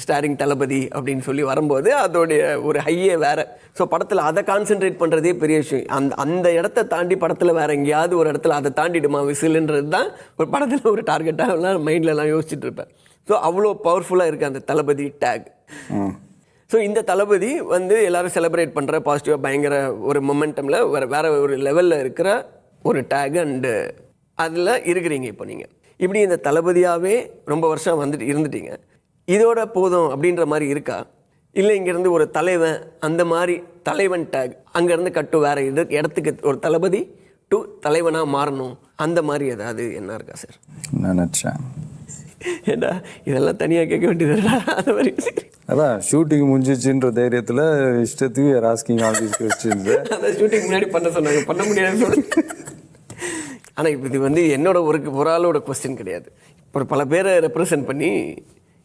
S2: ஸ்டாரிங் தளபதி அப்படின்னு சொல்லி வரும்போது அதோடைய ஒரு ஹையே வேற. ஸோ படத்தில் அதை கான்சென்ட்ரேட் பண்ணுறதே பெரிய விஷயம். அந்த அந்த இடத்த தாண்டி படத்தில் வேறு எங்கேயாவது ஒரு இடத்துல அதை தாண்டிடுமா விசிலுன்றது தான் ஒரு படத்தில் ஒரு டார்கெட்டாக எல்லாம் மைண்ட்லலாம் யோசிச்சுட்டு இருப்பேன். ஸோ அவ்வளோ பவர்ஃபுல்லாக இருக்குது அந்த தளபதி டேக் ஸோ இந்த தளபதி வந்து எல்லாரும் செலிப்ரேட் பண்ணுற பாசிட்டிவாக பயங்கர ஒரு மொமெண்டமில் வேறு வேறு ஒரு லெவலில் இருக்கிற ஒரு டேக் அண்டு அதில் இருக்கிறீங்க இப்போ நீங்கள் இப்படி இந்த தளபதியாகவே ரொம்ப வருஷம் வந்துட்டு இருந்துட்டீங்க. இதோட போதும் அப்படின்ற மாதிரி இருக்கா? இல்லை இங்கேருந்து ஒரு தலைவன் அந்த மாதிரி தலைவன் டேக் அங்கேருந்து கட்டு வேற இது இடத்துக்கு ஒரு தளபதி டு தலைவனாக மாறணும். அந்த மாதிரி ஏதாவது என்ன இருக்கா சார்
S1: நினச்சேன்.
S2: ஏண்டா இதெல்லாம் தனியாக கேட்க வேண்டியது அந்த மாதிரி
S1: அதான் ஷூட்டிங் முடிஞ்சிச்சுன்ற தைரியத்தில் இஷ்டத்துக்கு ஆல் தீஸ் கொஸ்டின்ஸு
S2: அந்த ஷூட்டிங் முன்னாடி பண்ண சொன்னாங்க பண்ண முடியாது ஆனால் இப்போ இது வந்து என்னோட ஒரு ஒரு ஆளோட கொஸ்டின் கிடையாது. ஒரு பல பேரை ரெப்ரசன்ட் பண்ணி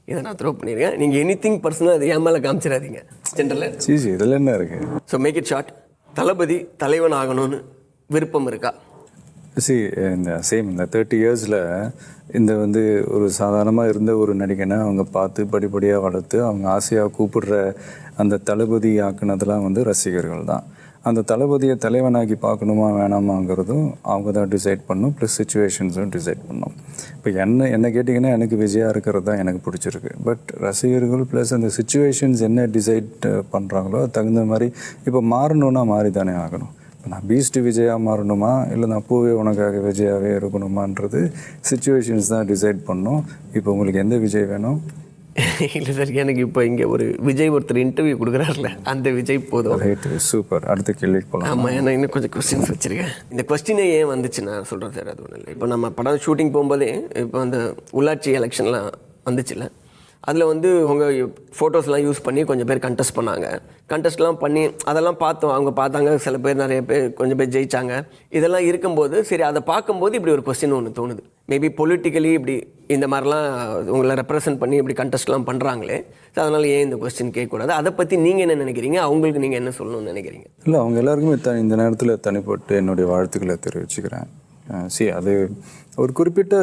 S2: இதை நான் த்ரோ பண்ணியிருக்கேன். நீங்கள் எனி திங் பர்சனல் அது என் மேலே காமிச்சிடாதீங்க. ஜென்ரலில்
S1: சீசி இதில் என்ன இருக்குது
S2: so make it short Thalapathy தலைவன் ஆகணும்னு விருப்பம் இருக்கா?
S1: சி இந்த சேம் இந்த தேர்ட்டி இயர்ஸில் இந்த வந்து ஒரு சாதாரணமாக இருந்த ஒரு நடிகனை அவங்க பார்த்து படிப்படியாக வளர்த்து அவங்க ஆசையாக கூப்பிடுற அந்த தளபதி ஆக்குனதெல்லாம் வந்து ரசிகர்கள் தான். அந்த தளபதியை தலைவனாக்கி பார்க்கணுமா வேணாமாங்கிறதும் அவங்க தான் டிசைட் பண்ணும் ப்ளஸ் சுச்சுவேஷன்ஸும் டிசைட் பண்ணும் இப்போ என்ன என்ன கேட்டிங்கன்னா எனக்கு விஜயாக இருக்கிறது தான் எனக்கு பிடிச்சிருக்கு. பட் ரசிகர்கள் ப்ளஸ் அந்த சுச்சுவேஷன்ஸ் என்ன டிசைட் பண்ணுறாங்களோ தகுந்த மாதிரி இப்போ மாறணுன்னா மாறி தானே ஆகணும். நான் பீஸ்ட் விஜயா மாறணுமா? இல்லை நான் பூவே உனக்காக விஜயாவே இருக்கணுமான்றது சுச்சுவேஷன்ஸ் தான் டிசைட் பண்ணும். இப்போ உங்களுக்கு எந்த விஜய் வேணும்?
S2: இல்லை சார் எனக்கு இப்போ இங்கே ஒரு விஜய் ஒருத்தர் இன்டர்வியூ கொடுக்குறாருல அந்த விஜய் போதும்.
S1: ரைட்டு சூப்பர் அடுத்த கேள்விக்கு போகலாம்
S2: ஆமாம் ஏன்னா இன்னும் கொஞ்சம் கொஸ்டின்ஸ் வச்சுருக்கேன். இந்த கொஸ்டினே ஏன் வந்துச்சு நான் சொல்கிறேன் சார் அது ஒன்றும் இல்லை. இப்போ நம்ம படம் ஷூட்டிங் போகும்போதே இப்போ அந்த உள்ளாட்சி எலெக்ஷன்லாம் வந்துச்சுல்ல அதில் வந்து உங்கள் ஃபோட்டோஸ்லாம் யூஸ் பண்ணி கொஞ்சம் பேர் கண்டெஸ்ட் பண்ணாங்க. கண்டெஸ்ட்லாம் பண்ணி அதெல்லாம் பார்த்தோம். அவங்க பார்த்தாங்க சில பேர் நிறைய பேர் கொஞ்சம் பேர் ஜெயித்தாங்க இதெல்லாம் இருக்கும்போது சரி அதை பார்க்கும்போது இப்படி ஒரு கொஸ்டின் ஒன்று தோணுது. மேபி பொலிட்டிக்கலி இப்படி இந்த மாதிரிலாம் உங்களை ரெப்ரசன்ட் பண்ணி இப்படி கண்டெஸ்ட்லாம் பண்ணுறாங்களே ஸோ அதனால் ஏன் இந்த கொஸ்டின் கேட்கக்கூடாது? அதை பற்றி நீங்கள் என்ன நினைக்கிறீங்க? அவங்களுக்கு நீங்கள் என்ன சொல்லணும்னு நினைக்கிறீங்க?
S1: இல்லை அவங்க எல்லாருக்குமே த இந்த நேரத்தில் தனிப்பட்டு என்னுடைய வாழ்த்துக்களை தெரிவிச்சுக்கிறேன். சி அது ஒரு குறிப்பிட்ட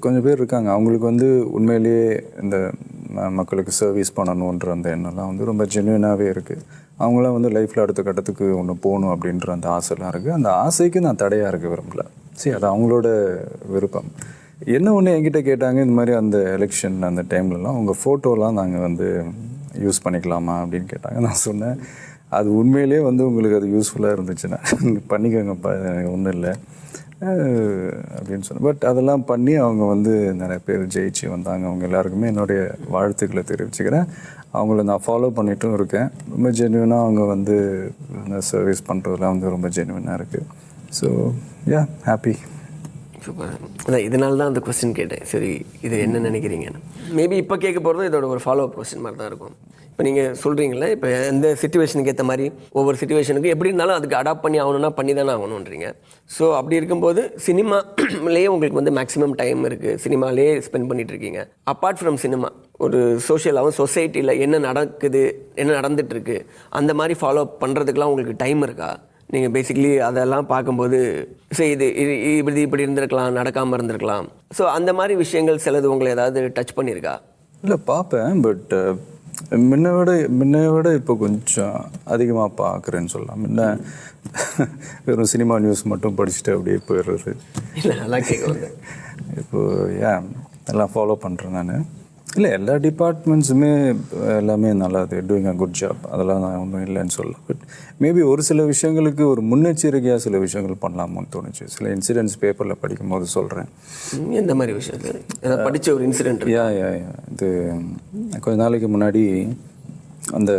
S1: கொஞ்சம் பேர் இருக்காங்க. அவங்களுக்கு வந்து உண்மையிலேயே இந்த ம- மக்களுக்கு சர்வீஸ் பண்ணணுன்ற அந்த எண்ணம்லாம் வந்து ரொம்ப ஜென்யூனாகவே இருக்குது அவங்களாம் வந்து லைஃப்பில் அடுத்த கட்டத்துக்கு ஒன்று போகணும் அப்படின்ற அந்த ஆசைலாம் இருக்குது அந்த ஆசைக்கு நான் தடையாக இருக்க விரும்பல. சரி அது அவங்களோட விருப்பம். என்ன ஒன்று என்கிட்ட கேட்டாங்க இந்த மாதிரி அந்த எலெக்ஷன் அந்த டைம்லலாம் உங்கள் ஃபோட்டோலாம் நாங்கள் வந்து யூஸ் பண்ணிக்கலாமா அப்படின்னு கேட்டாங்க. நான் சொன்னேன் அது உண்மையிலேயே வந்து உங்களுக்கு அது யூஸ்ஃபுல்லாக இருந்துச்சுன்னா பண்ணிக்கோங்கப்பா ஒன்றும் இல்லை. அப்படின்னு சொன்னேன். பட் அதெல்லாம் பண்ணி அவங்க வந்து நிறைய பேர் ஜெயிச்சு வந்தாங்க. அவங்க எல்லாருக்குமே என்னுடைய வாழ்த்துக்களை தெரிவிச்சுக்கிறேன். அவங்கள நான் ஃபாலோ பண்ணிட்டும் இருக்கேன். ரொம்ப ஜென்யூனாக அவங்க வந்து சர்வீஸ் பண்ணுறதுலாம் வந்து ரொம்ப ஜென்யூனாக இருக்குது ஸோ யா ஹாப்பி
S2: சூப்பர் அதான் இதனால தான் அந்த கொஸ்டின் கேட்டேன். சரி இது என்ன நினைக்கிறீங்கன்னு. மேபி இப்போ கேட்க போகிறது இதோட ஒரு ஃபாலோ அப் கொஸ்டின் மாதிரி தான் இருக்கும். இப்போ நீங்கள் சொல்கிறீங்களே இப்போ எந்த சுச்சுவேஷனுக்கு ஏற்ற மாதிரி ஒவ்வொரு சுச்சுவேஷனுக்கு எப்படி இருந்தாலும் அதுக்கு அடாப்ட் பண்ணி ஆகணும்னா பண்ணி தானே ஆகணுன்றீங்க ஸோ அப்படி இருக்கும்போது சினிமாலேயே உங்களுக்கு வந்து மேக்ஸிமம் டைம் இருக்குது சினிமாலேயே ஸ்பெண்ட் பண்ணிட்டு இருக்கீங்க. அப்பார்ட் ஃப்ரம் சினிமா ஒரு சோஷியலாகவும் சொசைட்டியில் என்ன நடக்குது என்ன நடந்துட்டு இருக்கு அந்த மாதிரி ஃபாலோ அப் பண்ணுறதுக்கெலாம் உங்களுக்கு டைம் இருக்கா? நீங்கள் பேசிக்கலி அதெல்லாம் பார்க்கும்போது சரி இது இது இப்படி இப்படி இருந்திருக்கலாம் நடக்காமல் இருந்திருக்கலாம். ஸோ அந்த மாதிரி விஷயங்கள் சிலது உங்களை ஏதாவது டச் பண்ணியிருக்கா?
S1: இல்லை பார்ப்பேன் பட் முன்ன விட முன்ன விட இப்போ கொஞ்சம் அதிகமாக பார்க்குறேன்னு சொல்லலாம். முன்ன வெறும் சினிமா நியூஸ் மட்டும் படிச்சுட்டு அப்படியே போயிடுறது.
S2: இல்லை நல்லா கேட்க வந்தேன்
S1: இப்போ ஏன் எல்லாம் ஃபாலோ பண்ணுறேன் நான். இல்லை எல்லா டிபார்ட்மெண்ட்ஸுமே எல்லாமே நல்லா அது டூயிங் அ குட் ஜாப் அதெல்லாம் நான் ஒன்றும் இல்லைன்னு சொல்ல பட் மேபி ஒரு சில விஷயங்களுக்கு ஒரு முன்னெச்சரிக்கையாக சில விஷயங்கள் பண்ணலாமோன்னு தோணுச்சு. சில இன்சிடென்ட்ஸ் பேப்பரில் படிக்கும்போது சொல்கிறேன்
S2: எந்த மாதிரி ஏதாவது படித்த ஒரு இன்சிடென்ட்
S1: யா யா யா இது கொஞ்ச நாளைக்கு முன்னாடி அந்த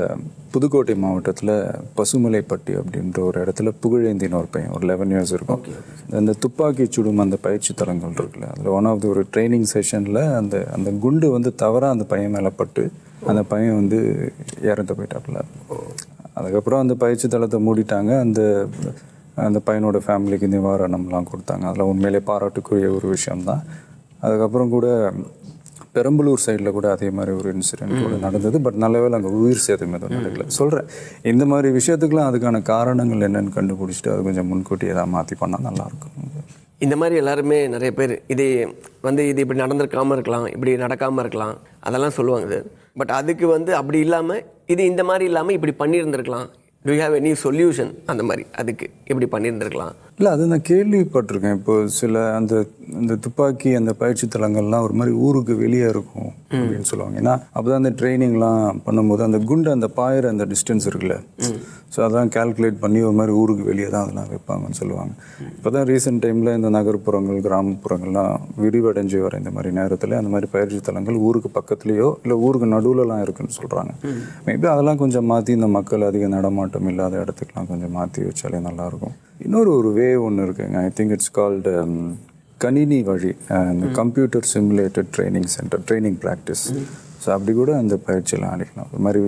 S1: புதுக்கோட்டை மாவட்டத்தில் பசுமலைப்பட்டி அப்படின்ற ஒரு இடத்துல புகழேந்தின்னு ஒரு பையன் ஒரு லெவன் இயர்ஸ் இருக்கும். அந்த துப்பாக்கி சுடும் அந்த பயிற்சி தலங்கள் இருக்குல்ல அதில் ஒன் ஆஃப் தி ஒரு ட்ரைனிங் செஷனில் அந்த அந்த குண்டு வந்து தவறாக அந்த பையன் மேலே பட்டு அந்த பையன் வந்து இறந்து போயிட்டாப்புல. அதுக்கப்புறம் அந்த பயிற்சி தளத்தை மூடிட்டாங்க. அந்த அந்த பையனோட ஃபேமிலிக்கு நிவாரணம்லாம் கொடுத்தாங்க. அதெல்லாம் உண்மையிலே பாராட்டுக்குரிய ஒரு விஷயம்தான். அதுக்கப்புறம் கூட பெரம்பலூர் சைடில் கூட அதே மாதிரி ஒரு இன்சிடென்ட் கூட நடந்தது. பட் நல்ல வேளை அங்கே உயிர் சேதம் எதுவும் நடக்கல. சொல்கிறேன் இந்த மாதிரி விஷயத்துக்குலாம் அதுக்கான காரணங்கள் என்னன்னு கண்டுபிடிச்சிட்டு அது கொஞ்சம் முன்கூட்டி ஏதாவது மாற்றி பண்ணால் நல்லாயிருக்கும்
S2: இந்த மாதிரி எல்லாருமே நிறைய பேர் இது வந்து இது இப்படி நடந்திருக்காம இருக்கலாம் இப்படி நடக்காமல் இருக்கலாம் அதெல்லாம் சொல்லுவாங்க பட் அதுக்கு வந்து அப்படி இல்லாமல் இது இந்த மாதிரி இல்லாமல் இப்படி பண்ணியிருந்திருக்கலாம். டு ஹேவ் எனி சொல்யூஷன் அந்த மாதிரி அதுக்கு இப்படி பண்ணியிருந்திருக்கலாம்.
S1: இல்லை அது நான் கேள்விப்பட்டிருக்கேன். இப்போ சில அந்த இந்த துப்பாக்கி அந்த பயிற்சி தலங்கள்லாம் ஒரு மாதிரி ஊருக்கு வெளியே இருக்கும் அப்படின்னு சொல்லுவாங்க. ஏன்னா அப்போதான் அந்த ட்ரைனிங்லாம் பண்ணும்போது அந்த குண்டு அந்த பாயிற அந்த டிஸ்டன்ஸ் இருக்குல்ல. ஸோ அதெல்லாம் கால்குலேட் பண்ணி ஒரு மாதிரி ஊருக்கு வெளியே தான் அதெல்லாம் வைப்பாங்கன்னு சொல்லுவாங்க. இப்போ தான் ரீசெண்ட் டைமில் இந்த நகர்ப்புறங்கள் கிராமப்புறங்கள்லாம் விரிவடைஞ்சு வர இந்த மாதிரி நேரத்தில் அந்த மாதிரி பயிற்சி தலங்கள் ஊருக்கு பக்கத்துலேயோ இல்லை ஊருக்கு நடுவுலலாம் இருக்குன்னு சொல்கிறாங்க மேபி அதெல்லாம் கொஞ்சம் மாற்றி இந்த மக்கள் அதிக நடமாட்டம் இல்லாத இடத்துக்குலாம் கொஞ்சம் மாற்றி வச்சாலே நல்லாயிருக்கும். இன்னொரு ஒரு வே ஒன்று இருக்குங்க. ஐ திங்க் இட்ஸ் கால்டு கணினி வழி அஹ், இந்த computer simulated training centre training practice so அப்படி கூட அந்த பயிற்சியெல்லாம் அளிக்கலாம் ஒரு மாதிரி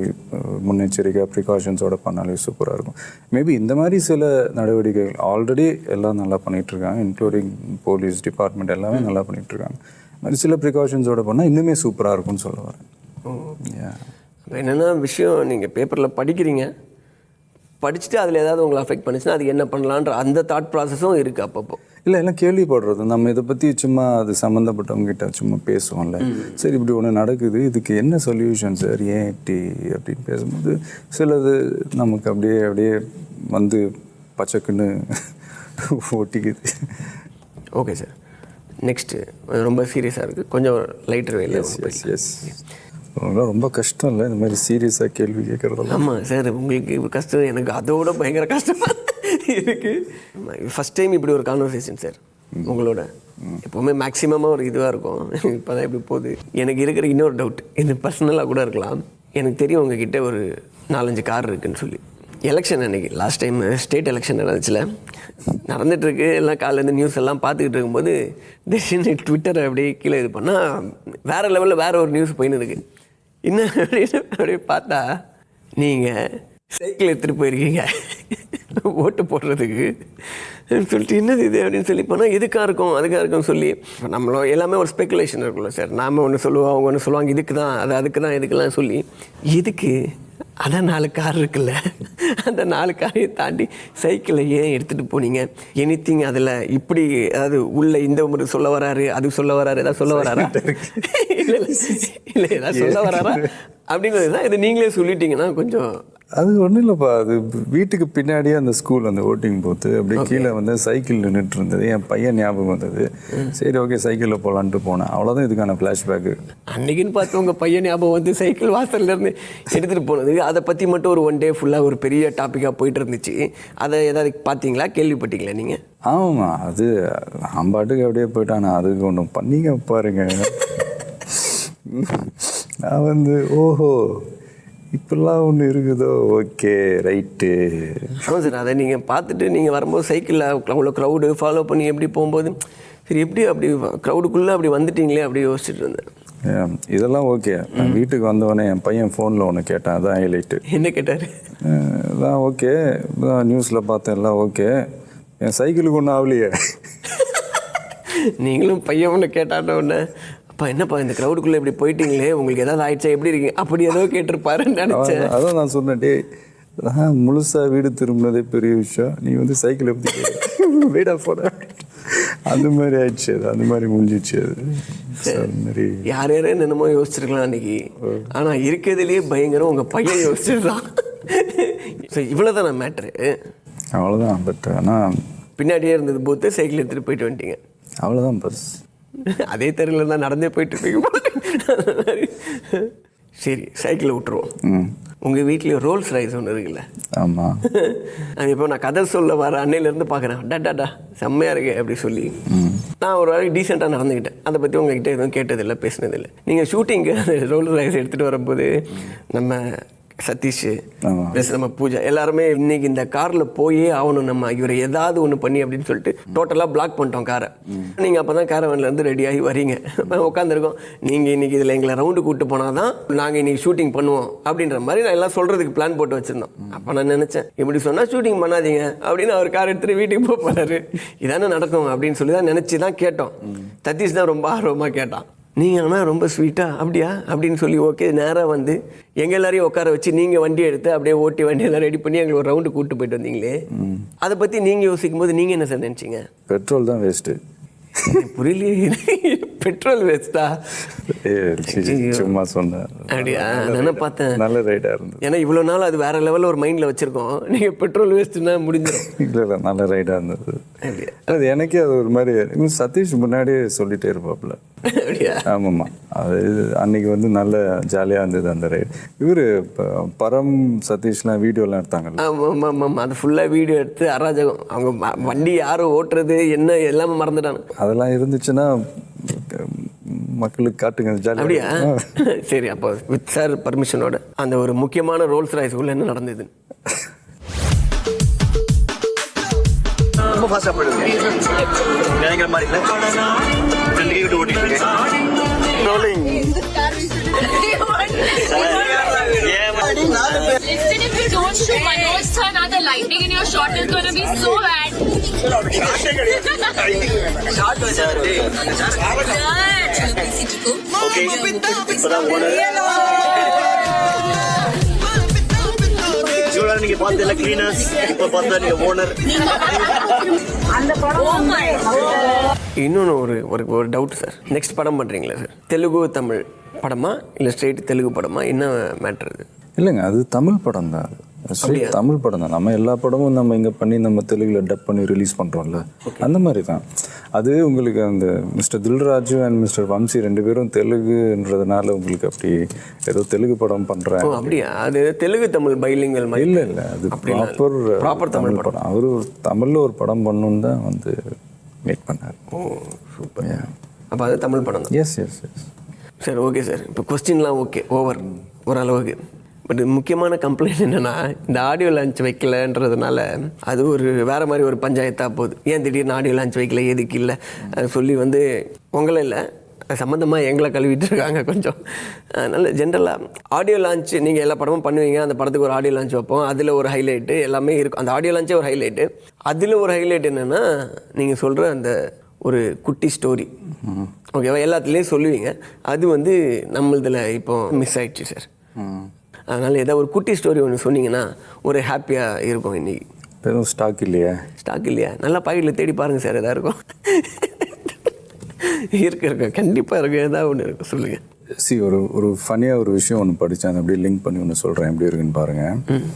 S1: முன்னெச்சரிக்கை ப்ரிகாஷன்ஸோட பண்ணாலே சூப்பராக இருக்கும். மேபி இந்த மாதிரி சில நடவடிக்கைகள் ஆல்ரெடி எல்லாம் நல்லா பண்ணிட்டு இருக்காங்க இன்க்ளூடிங் போலீஸ் டிபார்ட்மெண்ட் எல்லாமே நல்லா இந்த மாதிரி சில ப்ரிகாஷன்ஸோட பண்ணால் இன்னுமே சூப்பராக இருக்கும்னு சொல்ல வரேன்.
S2: என்னென்னா விஷயம் நீங்கள் பேப்பரில் படிக்கிறீங்க. படிச்சுட்டு அதில் ஏதாவது உங்களை அஃபெக்ட் பண்ணுச்சுன்னா அது என்ன பண்ணலான்ற அந்த தாட் ப்ராசஸும் இருக்குது அப்பப்போ.
S1: இல்லை எல்லாம் கேள்விப்படுறது. நம்ம இதை பற்றி சும்மா அது சம்மந்தப்பட்டவங்க கிட்ட சும்மா பேசுவோம்ல. சரி இப்படி ஒன்று நடக்குது. இதுக்கு என்ன சொல்யூஷன் சார் ஏன் இப்படி? அப்படின்னு பேசும்போது சிலது நமக்கு அப்படியே அப்படியே வந்து பச்சைக்குன்னு ஒட்டிக்குது.
S2: ஓகே சார் நெக்ஸ்ட்டு ரொம்ப சீரியஸாக இருக்குது கொஞ்சம் லைட்டர் வேலை
S1: எஸ் எஸ் ரொம்ப கஷ்டம் இல்லை இந்த மாதிரி சீரியஸாக கேள்வி கேட்குறதெல்லாம்.
S2: ஆமாம் சார் உங்களுக்கு கஷ்டம் எனக்கு அதோட பயங்கர கஷ்டமாக இருக்குது ஃபஸ்ட் டைம் இப்படி ஒரு கான்வர்சேஷன் சார் உங்களோட. எப்போவுமே மேக்ஸிமமாக ஒரு இதுவாக இருக்கும். இப்போ தான் இப்படி போகுது. எனக்கு இருக்கிற இன்னொரு டவுட் இது பர்சனலாக கூட இருக்கலாம். எனக்கு தெரியும் உங்ககிட்ட ஒரு நாலஞ்சு கார் இருக்குன்னு சொல்லி. எலெக்ஷன் அன்றைக்கி லாஸ்ட் டைம் ஸ்டேட் எலெக்ஷன் நடந்துச்சுல. நடந்துட்டு எல்லாம் காலையிலேருந்து நியூஸ் எல்லாம் பார்த்துக்கிட்டு இருக்கும்போது திடீர்னு ட்விட்டரை அப்படியே கீழே இது பண்ணால் வேறு லெவலில் வேறு ஒரு நியூஸ் போயின்னு இருக்குது என்ன அப்படின்னு அப்படியே பார்த்தா நீங்கள் சைக்கிள் எடுத்துகிட்டு போயிருக்கீங்க. ஓட்டு போடுறதுக்கு. சொல்லிட்டு என்னது இது அப்படின்னு சொல்லி போனால் இதுக்காக இருக்கும் அதுக்காக இருக்கும்னு சொல்லி நம்மளும் எல்லாமே ஒரு ஸ்பெகுலேஷன் இருக்குல்ல சார். நாம் ஒன்று சொல்லுவோம் அவங்க ஒன்று சொல்லுவாங்க இதுக்கு தான் அது அதுக்கு தான் இதுக்கெல்லாம் சொல்லி இதுக்கு அதான் நாலு கார் இருக்குல்ல? அந்த நாலு காரையும் தாண்டி சைக்கிளை ஏன் எடுத்துகிட்டு போனீங்க? எனிதிங் அதில் இப்படி அதாவது உள்ள இந்த ஒரு சொல்ல வராரு அது சொல்ல வராரு ஏதாவது சொல்ல வராரா? இல்லை இல்லை இல்லை ஏதாவது சொல்ல வராரா? அப்படிங்கிறது தான் இது நீங்களே சொல்லிட்டீங்கன்னா கொஞ்சம்
S1: அது ஒன்றும் இல்லைப்பா. அது வீட்டுக்கு பின்னாடியே அந்த ஸ்கூல் அந்த ஓட்டிங் போத்து அப்படியே கீழே வந்து சைக்கிள் நின்றுட்டு இருந்தது என் பையன் ஞாபகம் வந்தது. சரி ஓகே சைக்கிளில் போகலான்ட்டு போனேன். அவ்வளோதான் இதுக்கான ஃப்ளாஷ்பேக்கு
S2: அன்னைக்குன்னு பார்த்து உங்கள் பையன் ஞாபகம் வந்து சைக்கிள் வாசல்ல இருந்து எடுத்துகிட்டு போனது. அதை பற்றி மட்டும் ஒரு ஒன் டே ஃபுல்லாக ஒரு பெரிய டாப்பிக்காக போயிட்டு இருந்துச்சு. அதை ஏதாவது பார்த்தீங்களா? கேள்விப்பட்டீங்களா நீங்கள்
S1: ஆமாம் அது நான் பாட்டுக்கு அப்படியே போயிட்டான். அதுக்கு ஒன்று பண்ணிங்க பாருங்க. நான் வந்து ஓஹோ இப்படிலாம் ஒன்று இருக்குதோ? Okay right.
S2: ஆமாம் சார் அதை நீங்கள் பார்த்துட்டு நீங்கள் வரும்போது சைக்கிளில் அவ்வளோ க்ரௌடு ஃபாலோ பண்ணி எப்படி போகும்போது சரி எப்படி அப்படி க்ரௌடுக்குள்ளே அப்படி வந்துட்டீங்களே அப்படி யோசிச்சுட்டு இருந்தேன்.
S1: இதெல்லாம் ஓகே. நான் வீட்டுக்கு வந்தவொடனே என் பையன் ஃபோனில் ஒன்று கேட்டான். அதான் ஹைலைட்டு
S2: என்ன கேட்டார்?
S1: எல்லாம் ஓகே. நியூஸில் பார்த்தேன். எல்லாம் ஓகே. என் சைக்கிளுக்கு ஒன்றும் ஆகலையே
S2: நீங்களும் பையன் ஒன்று கேட்டாட்ட உடனே அப்பா என்னப்பா இந்த க்ரௌடுக்குள்ளே இப்படி போயிட்டீங்களே? உங்களுக்கு ஏதாவது ஆயிடுச்சா? எப்படி இருக்கீங்க? அப்படி ஏதோ கேட்டிருப்பாருன்னு நினச்சேன்.
S1: அதான் நான் சொன்னேன் நான் முழுசாக வீடு திரும்பினதே பெரிய விஷயம். நீ வந்து சைக்கிளை பற்றி வீடாக போட. அந்த மாதிரி ஆயிடுச்சு அது. அந்த மாதிரி முடிஞ்சிச்சு அது. மாதிரி
S2: யார் யாரே என்னமோ யோசிச்சிருக்கலாம் அன்னைக்கு. ஆனா இருக்கிறதுலயே பயங்கரம் உங்க பையன் யோசிச்சிருந்தான். சரி இவ்வளவுதான் மேட்ரு
S1: அவ்வளோதான் பட் ஆனால்
S2: பின்னாடியே இருந்தது போத்து சைக்கிள் எடுத்துட்டு போயிட்டு வந்துட்டீங்க.
S1: அவ்வளோதான் பஸ்
S2: அதே தெருவில் தான் நடந்தே போயிட்டு இருப்பீங்க. சரி சைக்கிளை விட்டுருவோம். உங்கள் வீட்லேயும் ரோல்ஸ் ரைஸ் ஒன்று இருக்குல்ல?
S1: ஆமாம்
S2: அது இப்போ நான் கதை சொல்ல வர அன்னையிலேருந்து பார்க்குறேன். டா செம்மையாக இருக்கு அப்படி சொல்லி. நான் ஒரு வேலை டீசெண்டாக நடந்துக்கிட்டேன். அதை பற்றி உங்ககிட்ட எதுவும் கேட்டதில்லை பேசினதில்லை. நீங்கள் ஷூட்டிங்கு அந்த ரோல்ஸ் ரைஸ் எடுத்துகிட்டு வரும்போது நம்ம சதீஷ் நம்ம பூஜா எல்லாருமே இன்னைக்கு இந்த காரில் போயே ஆகணும் நம்ம. இவரை ஏதாவது ஒன்று பண்ணி அப்படின்னு சொல்லிட்டு டோட்டலாக பிளாக் பண்ணிட்டோம் காரை நீங்கள் அப்போ தான் காரவன்லேருந்து ரெடி ஆகி வரீங்க. உட்காந்துருக்கோம் நீங்கள் இன்னைக்கு இதில் எங்களை ரவுண்டு கூப்பிட்டு போனால் தான் நாங்கள் இன்னைக்கு ஷூட்டிங் பண்ணுவோம் அப்படின்ற மாதிரி நான் எல்லாம் சொல்கிறதுக்கு பிளான் போட்டு வச்சுருந்தோம். அப்போ நான் நினச்சேன் இப்படி சொன்னால் ஷூட்டிங் பண்ணாதீங்க அப்படின்னு அவர் கார் எடுத்துகிட்டு வீட்டுக்கு போக போறாரு. இதானே நடக்கும் அப்படின்னு சொல்லி தான் நினச்சி தான் கேட்டோம். சதீஷ் தான் ரொம்ப ஆர்வமாக கேட்டான். நீங்கள் ஆனால் ரொம்ப ஸ்வீட்டாக அப்படியா? அப்படின்னு சொல்லி ஓகே நேராக வந்து எங்கள் எல்லாரையும் உட்கார வச்சு நீங்கள் வண்டி எடுத்து அப்படியே ஓட்டி வண்டி எல்லாம் ரெடி பண்ணி எங்களை ஒரு ரவுண்டு கூப்பிட்டு போயிட்டு வந்தீங்களே? அதை பற்றி நீங்கள் யோசிக்கும் போது நீங்கள் என்ன சார் நினச்சிங்க?
S1: பெட்ரோல் தான் வேஸ்ட்டு
S2: புரியலையே. பெட்ரோல் வேஸ்ட்டா
S1: சும்மா சொன்னேன்.
S2: அப்படியா? நான் பார்த்தேன்?
S1: நல்ல ரைடாக இருந்தது.
S2: ஏன்னா இவ்வளோ நாள் அது வேற லெவலில் ஒரு மைண்டில் வச்சுருக்கோம். நீங்கள் பெட்ரோல் வேஸ்ட்டுன்னா முடிஞ்சிடும்
S1: இல்லை இல்லை நல்ல ரைடாக இருந்தது. அது எனக்கே அது ஒரு மாதிரி சதீஷ் முன்னாடியே சொல்லிட்டே இருப்பாப்புல ஆமாம்மா. அது அன்னைக்கு வந்து நல்ல ஜாலியாக இருந்தது அந்த ரைடு இவர் பரம் சதீஷ்லாம் வீடியோலாம் எடுத்தாங்கல்ல?
S2: ஆமாம் ஆமாம் ஆமாம் அது ஃபுல்லாக வீடியோ எடுத்து அராஜகம். அவங்க வண்டி யாரும் ஓட்டுறது என்ன எல்லாமே மறந்துட்டாங்க.
S1: அதெல்லாம் இருந்துச்சுன்னா மக்களுக்கு காட்டுங்க
S2: அப்படியா?
S1: ஜாலியாக
S2: சரி அப்போ வித் சார் பர்மிஷனோட அந்த ஒரு முக்கியமான ரோல்ஸ் ராய்ஸ் உள்ள என்ன நடந்தது?
S3: ரொம்ப ஃபாஸ்ட்டாக போயிடுங்க. நினைக்கிற மாதிரி இல்லை. ரெண்டு கை விட்டு ஓட்டிட்டு இருக்கேன்
S4: Manoj sir, now the in your shot is going to be so bad.
S3: நீங்க கிளீனர்ஸ் இப்போ பார்த்தா நீங்க ஓனர்
S2: இன்னொன்று ஒரு ஒரு ஒரு டவுட் சார் நெக்ஸ்ட் படம் பண்ணுறீங்களா சார் தெலுங்கு தமிழ் படமா? இல்லை ஸ்ட்ரெயிட் தெலுங்கு படமா? என்ன மேட்ரு
S1: இல்லைங்க அது தமிழ் படம் தான் தமிழ் படம் தான். நம்ம எல்லா படமும் நம்ம இங்கே பண்ணி நம்ம தெலுங்குல டப் பண்ணி ரிலீஸ் பண்ணுறோம்ல அந்த மாதிரி தான். அது உங்களுக்கு அந்த mister Dil Raju and mister Vamshi ரெண்டு பேரும் தெலுங்குன்றதுனால உங்களுக்கு அப்படி ஏதோ தெலுங்கு படம் பண்ணுறேன்
S2: அப்படியா? அது தெலுங்கு தமிழ் பைலிங்கல்
S1: இல்லை இல்லை. அது ப்ராப்பர்
S2: Proper தமிழ்
S1: படம். அவரு தமிழில் ஒரு படம் பண்ணணுன்னு தான் வந்து மீட் பண்ணார்.
S2: ஓ சூப்பர் அப்போ அது தமிழ் படம்
S1: எஸ் எஸ் எஸ்
S2: சரி ஓகே சார் இப்போ கொஸ்டின்லாம் ஓகே ஓவர் ஓரளவுக்கு. பட் முக்கியமான கம்ப்ளைண்ட் என்னென்னா இந்த ஆடியோ லான்ச் வைக்கலன்றதுனால அது ஒரு வேறு மாதிரி ஒரு பஞ்சாயத்தாக போகுது. ஏன் திடீர்னு ஆடியோ லான்ச் வைக்கல? எதுக்கு இல்லை? அது சொல்லி வந்து உங்களை இல்லை சம்மந்தமாக எங்களை கழுவிட்டு இருக்காங்க கொஞ்சம். அதனால் ஜென்ரலாக ஆடியோ லான்ச் நீங்கள் எல்லா படமும் பண்ணுவீங்க. அந்த படத்துக்கு ஒரு ஆடியோ லான்ச் வைப்போம். அதில் ஒரு ஹைலைட்டு எல்லாமே இருக்கும். அந்த ஆடியோ லான்ச்சே ஒரு ஹைலைட்டு அதில் ஒரு ஹைலைட் என்னென்னா நீங்கள் சொல்கிற அந்த ஒரு குட்டி ஸ்டோரி ஓகேவா எல்லாத்துலேயும் சொல்லுவீங்க. அது வந்து நம்மளதில் இப்போ மிஸ் ஆயிடுச்சு சார் அதனால் ஏதாவது ஒரு குட்டி ஸ்டோரி ஒன்று சொன்னீங்கன்னா ஒரு ஹாப்பியாக இருக்கும் இன்னைக்கு.
S1: எதுவும் ஸ்டாக் இல்லையா?
S2: ஸ்டாக் இல்லையா? நல்லா பாக்கெட்டில் தேடி பாருங்கள் சார் எதாவது இருக்கும். இருக்கு இருக்கு. கண்டிப்பாக இருக்கு. ஏதாவது ஒன்று இருக்கும் சொல்லுங்கள்
S1: சி ஒரு ஒரு ஃபனியாக ஒரு விஷயம் ஒன்று படித்தேன் அதை அப்படியே லிங்க் பண்ணி ஒன்று சொல்கிறேன் எப்படி இருக்குன்னு பாருங்கள்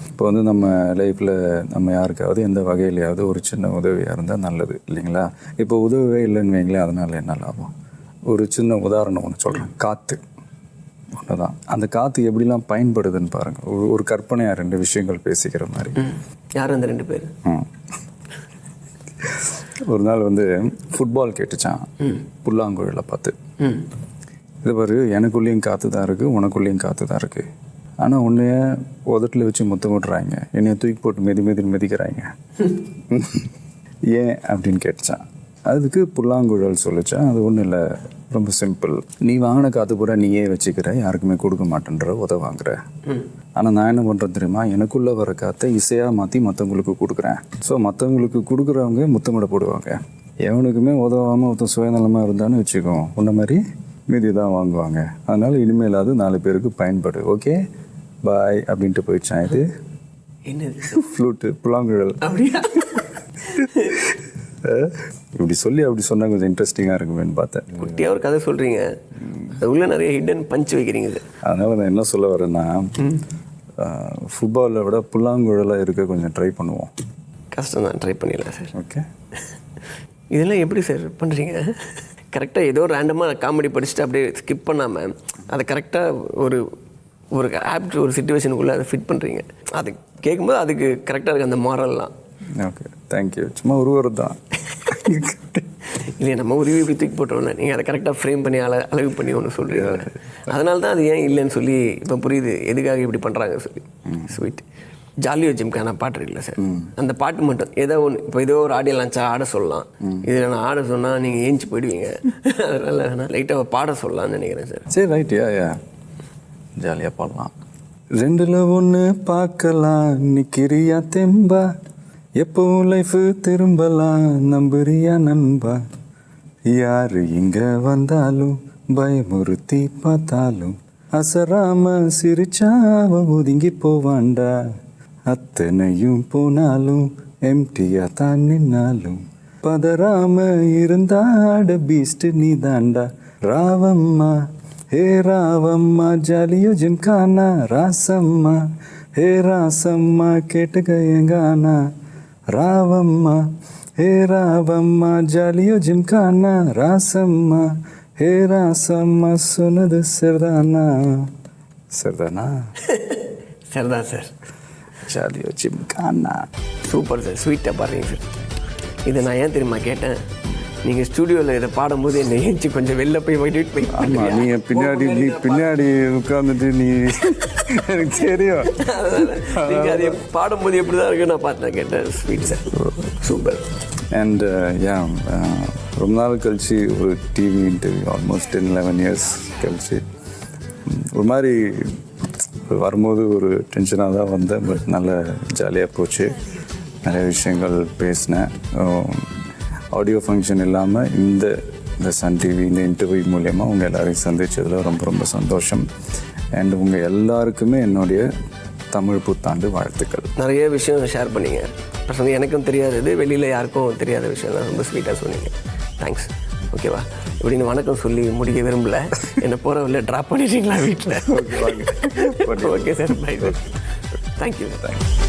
S1: இப்போ வந்து நம்ம லைஃப்பில் நம்ம யாருக்காவது எந்த வகையிலையாவது ஒரு சின்ன உதவியாக இருந்தால் நல்லது இல்லைங்களா? இப்போ உதவியே இல்லைன்னு வைங்களேன் அதனால் என்ன லாபம்? ஒரு சின்ன உதாரணம் ஒன்று சொல்கிறேன் காற்று ஒன்று தான் அந்த காற்று எப்படிலாம் பயன்படுதுன்னு பாருங்கள் ஒரு ஒரு கற்பனையாக ரெண்டு விஷயங்கள் பேசிக்கிற மாதிரி.
S2: யார் அந்த ரெண்டு பேர்.
S1: ஒரு நாள் வந்து ஃபுட்பால் கேட்டுச்சான் புல்லாங்குழலை பார்த்து. இது பாரு எனக்குள்ளேயும் காற்று தான் இருக்குது உனக்குள்ளேயும் காற்று தான் இருக்குது ஆனால் உன்னைய உதட்டில் வச்சு முத்தம் விட்றாங்க என்னைய தூக்கி போட்டு மெதி மெதி மிதிக்கிறாங்க. ஏன் அப்படின்னு கேட்டுச்சான் அதுக்கு புல்லாங்குழல் சொல்லிச்சான் அது ஒன்றும் இல்லை ரொம்ப சிம்பிள் நீ வாங்கின காற்று பூரா நீயே வச்சுக்கிற யாருக்குமே கொடுக்க மாட்டேன்ற உத வாங்குற. ஆனால் நான் என்ன பண்ணுறேன் தெரியுமா? எனக்குள்ளே வர காற்றை இசையாக மாற்றி மற்றவங்களுக்கு கொடுக்குறேன். ஸோ மற்றவங்களுக்கு கொடுக்குறவங்க முத்தமிட போடுவாங்க. எவனுக்குமே உதவாமல் ஒருத்தன் சுயநலமாக இருந்தான்னு வச்சுக்கோ உன்ன மாதிரி மீதி தான் வாங்குவாங்க. அதனால் இனிமேல் அது நாலு பேருக்கு பயன்படு ஓகே பாய் அப்படின்ட்டு போயிடுச்சான் இது.
S2: என்னது?
S1: ஃப்ளூட்டு புல்லாங்குழல்.
S2: அப்படியா?
S1: இப்படி சொல்லி அப்படி சொன்னால் கொஞ்சம் இன்ட்ரெஸ்டிங்காக இருக்குமேன்னு பார்த்தேன்.
S2: குட்டியாக ஒரு கதை சொல்கிறீங்க அது உள்ள நிறைய ஹிடன் பஞ்ச் வைக்கிறீங்க.
S1: அதனால் நான் என்ன சொல்ல வரேன்னா ஃபுட்பாலை விட புல்லாங்குழலாக இருக்க கொஞ்சம் ட்ரை பண்ணுவோம்.
S2: கஷ்டம் தான் ட்ரை பண்ணிடலாம் சார்.
S1: ஓகே
S2: இதெல்லாம் எப்படி சார் பண்ணுறீங்க கரெக்டாக ஏதோ ரேண்டமாக காமெடி படிச்சுட்டு அப்படியே ஸ்கிப் பண்ணாமல் அதை கரெக்டாக ஒரு ஒரு ஆப்ட் ஒரு சுச்சுவேஷனுக்குள்ளே அதை ஃபிட் பண்ணுறீங்க அது கேட்கும்போது அதுக்கு கரெக்டாக இருக்குது அந்த மாரல்லாம்
S1: ஓகே தேங்க்யூ சும்மா ஒரு ஒரு தான்.
S2: இல்லையா நம்ம உருவி இப்படி தூக்கி போட்டோம்ல நீங்கள் அதை கரெக்டாக ஃப்ரேம் பண்ணி அள அளவு பண்ணி ஒன்று சொல்கிறீங்க அதனால தான் அது ஏன் இல்லைன்னு சொல்லி இப்போ புரியுது. எதுக்காக இப்படி பண்ணுறாங்க சொல்லி. ஸ்வீட் ஜாலியோ ஜிம்கான பாட்டு இருக்குல்ல சார். அந்த பாட்டு மட்டும் ஏதோ ஒன்று இப்போ ஏதோ ஒரு ஆடியோ லான்ச்சா ஆட சொல்லலாம். இதில் நான் ஆட சொன்னால் நீங்கள் ஏஞ்சி போயிடுவீங்க. அதனால் வேணால் லைட்டாக பாட சொல்லலாம்னு நினைக்கிறேன் சார்.
S1: சரி ரைட் யா யா ஜாலியாக பாடலாம். ரெண்டுல ஒன்று பார்க்கலாம். நிக்கிறியா தெம்பா. எப்பவும் லைஃப் திரும்பலாம்? நம்புறியா நண்பா? யாரு இங்க வந்தாலும் பயமுறுத்தி பார்த்தாலும் அசராம சிரிச்சாவ ஒதுங்கி போவாண்டா அத்தனையும் போனாலும் எம்டியா தான் நின்னாலும். பதறாம இருந்தாட பீஸ்ட் நீ தாண்டா ராவம்மா ஹே ராவம்மா ஜாலியோ ஜிம்கானா ராசம்மா. ஹே ராசம்மா கேட்டுக்க எங்கானா. ராவம்மா ஹே ராவம்மா ஜாலியோ ஜிம்கானா ராசம்மா ஹே ராசம்மா சொன்னது சரிதானா? சரிதானா?
S2: சரிதான் sir.
S1: Jolly o gymkhana
S2: super sir ஸ்வீட்டாக பாடுறீங்க சார். இதை நான் ஏன் தெரியுமா கேட்டேன்? நீங்கள் ஸ்டூடியோவில் இதை பாடும்போது என்னை ஏஞ்சி கொஞ்சம் வெளில போய் வெயிட் போய்
S1: ஆமா நீ பின்னாடி நீ பின்னாடி உட்காந்துட்டு நீ எனக்கு தெரியும்.
S2: நீங்கள் அதை பாடும்போது எப்படி தான் இருக்குன்னு நான் பார்த்தேன் கேட்டேன். Sweet sir super
S1: and yeah ரொம்ப நாள் கழிச்சு ஒரு TV interview almost ten eleven years கழிச்சு. ஒரு மாதிரி வரும்போது ஒரு டென்ஷனாக தான் வந்தேன் பட் நல்ல ஜாலியாக போச்சு. நிறைய விஷயங்கள் பேசினேன். ஆடியோ ஃபங்க்ஷன் இல்லாமல் இந்த இந்த சன் டிவி இந்த இன்டர்வியூ மூலயமா உங்கள் எல்லாரையும் சந்திச்சதில் ரொம்ப ரொம்ப சந்தோஷம். அண்ட் உங்கள் எல்லாருக்குமே என்னுடைய தமிழ் புத்தாண்டு வாழ்த்துக்கள்.
S2: நிறைய விஷயம் ஷேர் பண்ணீங்க. பர்சனலி எனக்கும் தெரியாதது. வெளியில் யாருக்கும் தெரியாத விஷயம்லாம் ரொம்ப ஸ்வீட்டாக சொன்னீங்க. தேங்க்ஸ் ஓகேவா இப்படின்னு வணக்கம் சொல்லி முடிக்க விரும்பல. என்னை போகிற வழியில் ட்ராப் பண்ணிட்டீங்களா வீட்டில் okay sir bye thank you
S1: thanks